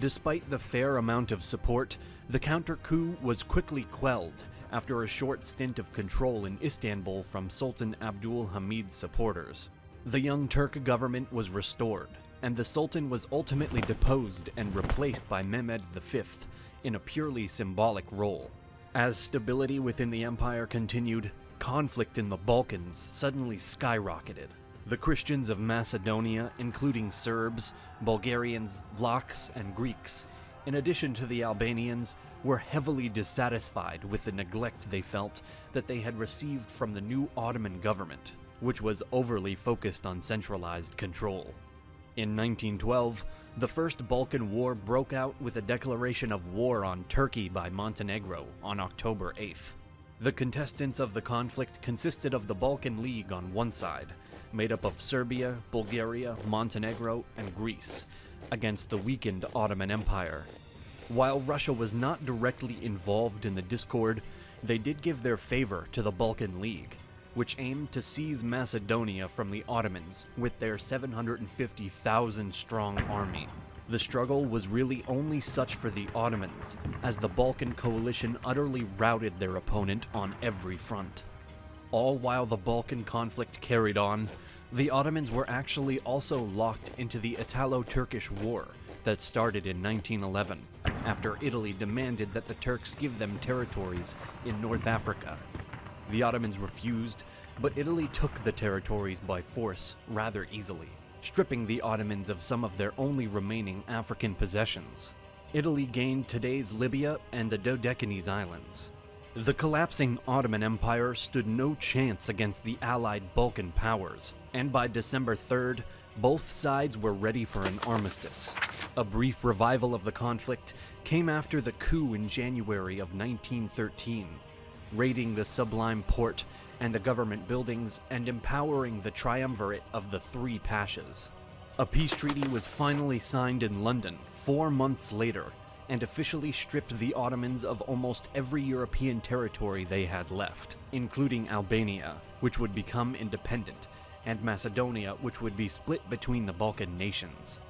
Despite the fair amount of support, the counter-coup was quickly quelled after a short stint of control in Istanbul from Sultan Abdul Hamid's supporters. The Young Turk government was restored, and the Sultan was ultimately deposed and replaced by Mehmed V in a purely symbolic role. As stability within the empire continued, conflict in the Balkans suddenly skyrocketed. The Christians of Macedonia, including Serbs, Bulgarians, Vlachs, and Greeks, in addition to the Albanians, were heavily dissatisfied with the neglect they felt that they had received from the new Ottoman government, which was overly focused on centralized control. In 1912, the First Balkan War broke out with a declaration of war on Turkey by Montenegro on October 8th. The contestants of the conflict consisted of the Balkan League on one side, made up of Serbia, Bulgaria, Montenegro, and Greece, against the weakened Ottoman Empire. While Russia was not directly involved in the discord, they did give their favor to the Balkan League, which aimed to seize Macedonia from the Ottomans with their 750,000 strong army. The struggle was really only such for the Ottomans, as the Balkan coalition utterly routed their opponent on every front. All while the Balkan conflict carried on, the Ottomans were actually also locked into the Italo-Turkish War that started in 1911, after Italy demanded that the Turks give them territories in North Africa. The Ottomans refused, but Italy took the territories by force rather easily, stripping the Ottomans of some of their only remaining African possessions. Italy gained today's Libya and the Dodecanese Islands. The collapsing Ottoman Empire stood no chance against the allied Balkan powers, and by December 3rd, both sides were ready for an armistice. A brief revival of the conflict came after the coup in January of 1913, raiding the Sublime Porte and the government buildings and empowering the triumvirate of the three pashas. A peace treaty was finally signed in London four months later, and officially stripped the Ottomans of almost every European territory they had left, including Albania, which would become independent, and Macedonia, which would be split between the Balkan nations.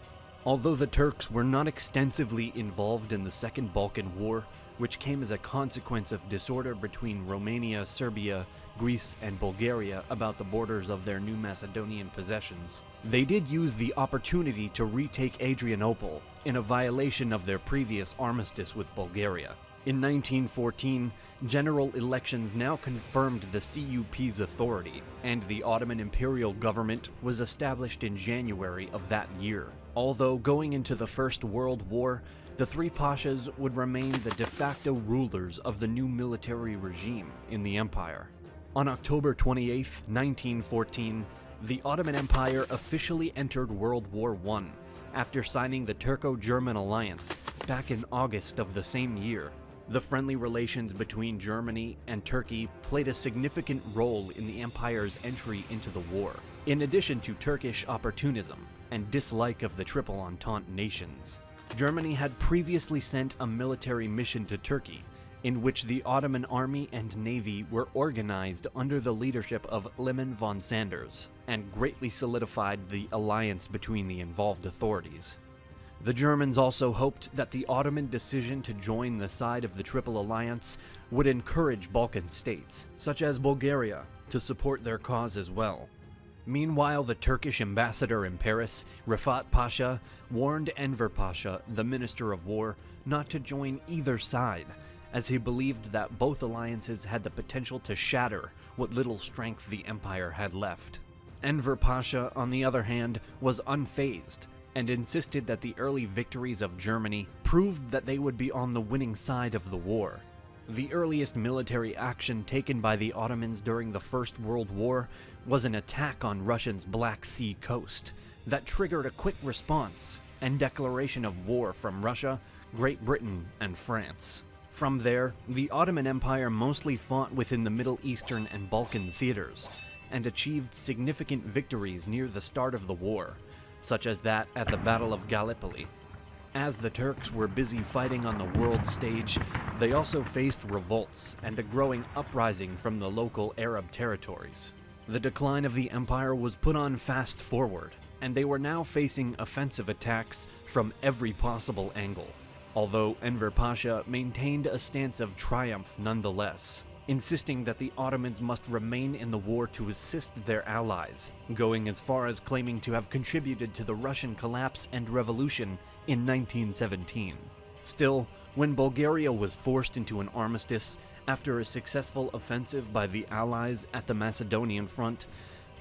Although the Turks were not extensively involved in the Second Balkan War, which came as a consequence of disorder between Romania, Serbia, Greece, and Bulgaria about the borders of their new Macedonian possessions, they did use the opportunity to retake Adrianople in a violation of their previous armistice with Bulgaria. In 1914, general elections now confirmed the CUP's authority, and the Ottoman imperial government was established in January of that year. Although going into the First World War, the three pashas would remain the de facto rulers of the new military regime in the empire. On October 28, 1914, the Ottoman Empire officially entered World War I after signing the Turco-German alliance back in August of the same year. The friendly relations between Germany and Turkey played a significant role in the empire's entry into the war, in addition to Turkish opportunism and dislike of the Triple Entente nations. Germany had previously sent a military mission to Turkey, in which the Ottoman army and navy were organized under the leadership of Liman von Sanders, and greatly solidified the alliance between the involved authorities. The Germans also hoped that the Ottoman decision to join the side of the Triple Alliance would encourage Balkan states, such as Bulgaria, to support their cause as well. Meanwhile, the Turkish ambassador in Paris, Rifat Pasha, warned Enver Pasha, the Minister of War, not to join either side, as he believed that both alliances had the potential to shatter what little strength the empire had left. Enver Pasha, on the other hand, was unfazed and insisted that the early victories of Germany proved that they would be on the winning side of the war. The earliest military action taken by the Ottomans during the First World War was an attack on Russia's Black Sea coast that triggered a quick response and declaration of war from Russia, Great Britain, and France. From there, the Ottoman Empire mostly fought within the Middle Eastern and Balkan theaters, and achieved significant victories near the start of the war, such as that at the Battle of Gallipoli. As the Turks were busy fighting on the world stage, they also faced revolts and a growing uprising from the local Arab territories. The decline of the empire was put on fast forward, and they were now facing offensive attacks from every possible angle. Although Enver Pasha maintained a stance of triumph nonetheless, insisting that the Ottomans must remain in the war to assist their allies, going as far as claiming to have contributed to the Russian collapse and revolution in 1917. Still, when Bulgaria was forced into an armistice after a successful offensive by the Allies at the Macedonian front,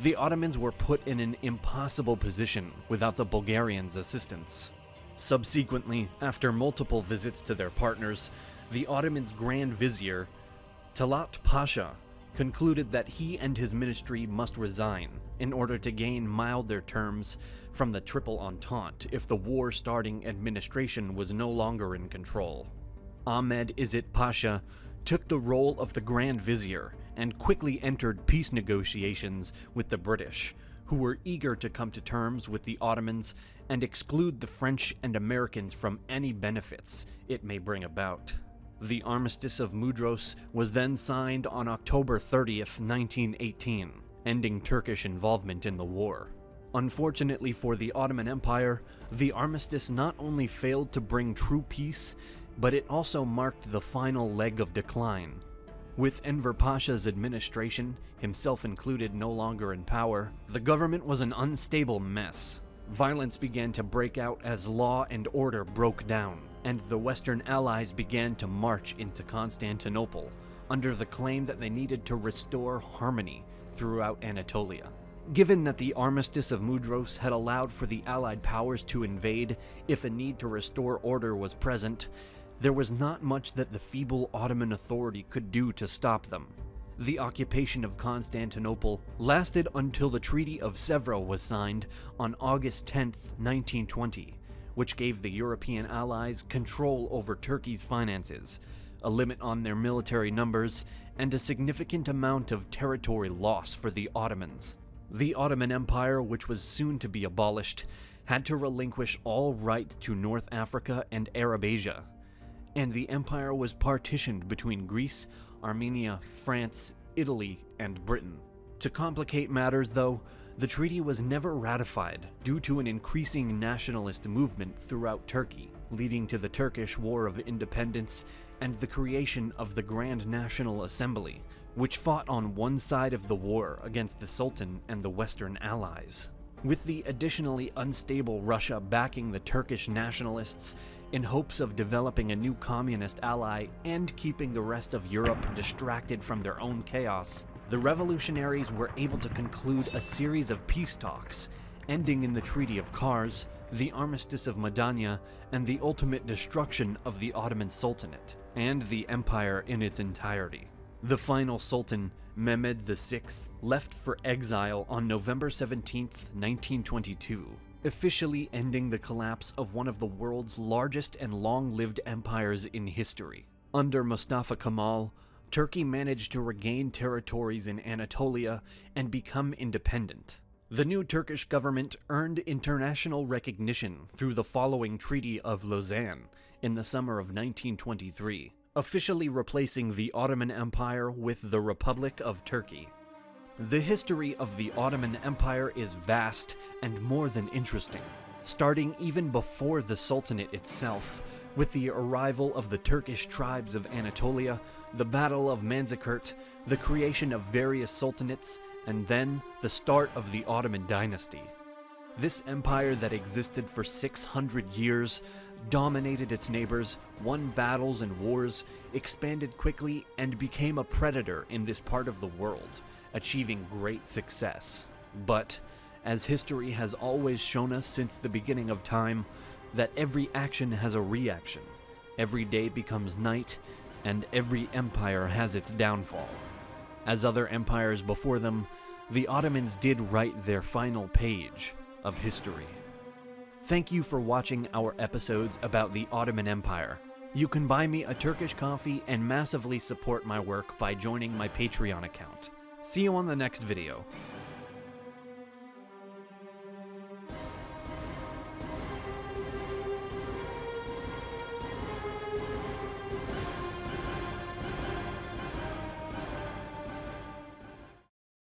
the Ottomans were put in an impossible position without the Bulgarians' assistance. Subsequently, after multiple visits to their partners, the Ottomans' Grand Vizier, Talat Pasha, concluded that he and his ministry must resign in order to gain milder terms from the Triple Entente if the war-starting administration was no longer in control. Ahmed Izzet Pasha took the role of the Grand Vizier and quickly entered peace negotiations with the British, who were eager to come to terms with the Ottomans and exclude the French and Americans from any benefits it may bring about. The Armistice of Mudros was then signed on October 30th, 1918, ending Turkish involvement in the war. Unfortunately for the Ottoman Empire, the armistice not only failed to bring true peace, but it also marked the final leg of decline. With Enver Pasha's administration, himself included no longer in power, the government was an unstable mess. Violence began to break out as law and order broke down, and the Western Allies began to march into Constantinople under the claim that they needed to restore harmony throughout Anatolia. Given that the Armistice of Mudros had allowed for the Allied powers to invade if a need to restore order was present, there was not much that the feeble Ottoman authority could do to stop them. The occupation of Constantinople lasted until the Treaty of Sèvres was signed on August 10, 1920, which gave the European allies control over Turkey's finances, a limit on their military numbers, and a significant amount of territory loss for the Ottomans. The Ottoman Empire, which was soon to be abolished, had to relinquish all right to North Africa and Arab Asia, and the empire was partitioned between Greece, Armenia, France, Italy, and Britain. To complicate matters, though, the treaty was never ratified due to an increasing nationalist movement throughout Turkey, leading to the Turkish War of Independence and the creation of the Grand National Assembly, which fought on one side of the war against the Sultan and the Western Allies. With the additionally unstable Russia backing the Turkish nationalists in hopes of developing a new communist ally and keeping the rest of Europe distracted from their own chaos, the revolutionaries were able to conclude a series of peace talks, ending in the Treaty of Kars, the Armistice of Mudanya, and the ultimate destruction of the Ottoman Sultanate, and the empire in its entirety. The final sultan, Mehmed VI, left for exile on November 17, 1922, officially ending the collapse of one of the world's largest and long-lived empires in history. Under Mustafa Kemal, Turkey managed to regain territories in Anatolia and become independent. The new Turkish government earned international recognition through the following Treaty of Lausanne in the summer of 1923, officially replacing the Ottoman Empire with the Republic of Turkey. The history of the Ottoman Empire is vast and more than interesting, starting even before the Sultanate itself, with the arrival of the Turkish tribes of Anatolia, the Battle of Manzikert, the creation of various sultanates, and then the start of the Ottoman dynasty. This empire that existed for 600 years dominated its neighbors, won battles and wars, expanded quickly, and became a predator in this part of the world, achieving great success. But, as history has always shown us since the beginning of time, that every action has a reaction. Every day becomes night, and every empire has its downfall. As other empires before them, the Ottomans did write their final page of history. Thank you for watching our episodes about the Ottoman Empire. You can buy me a Turkish coffee and massively support my work by joining my Patreon account. See you on the next video.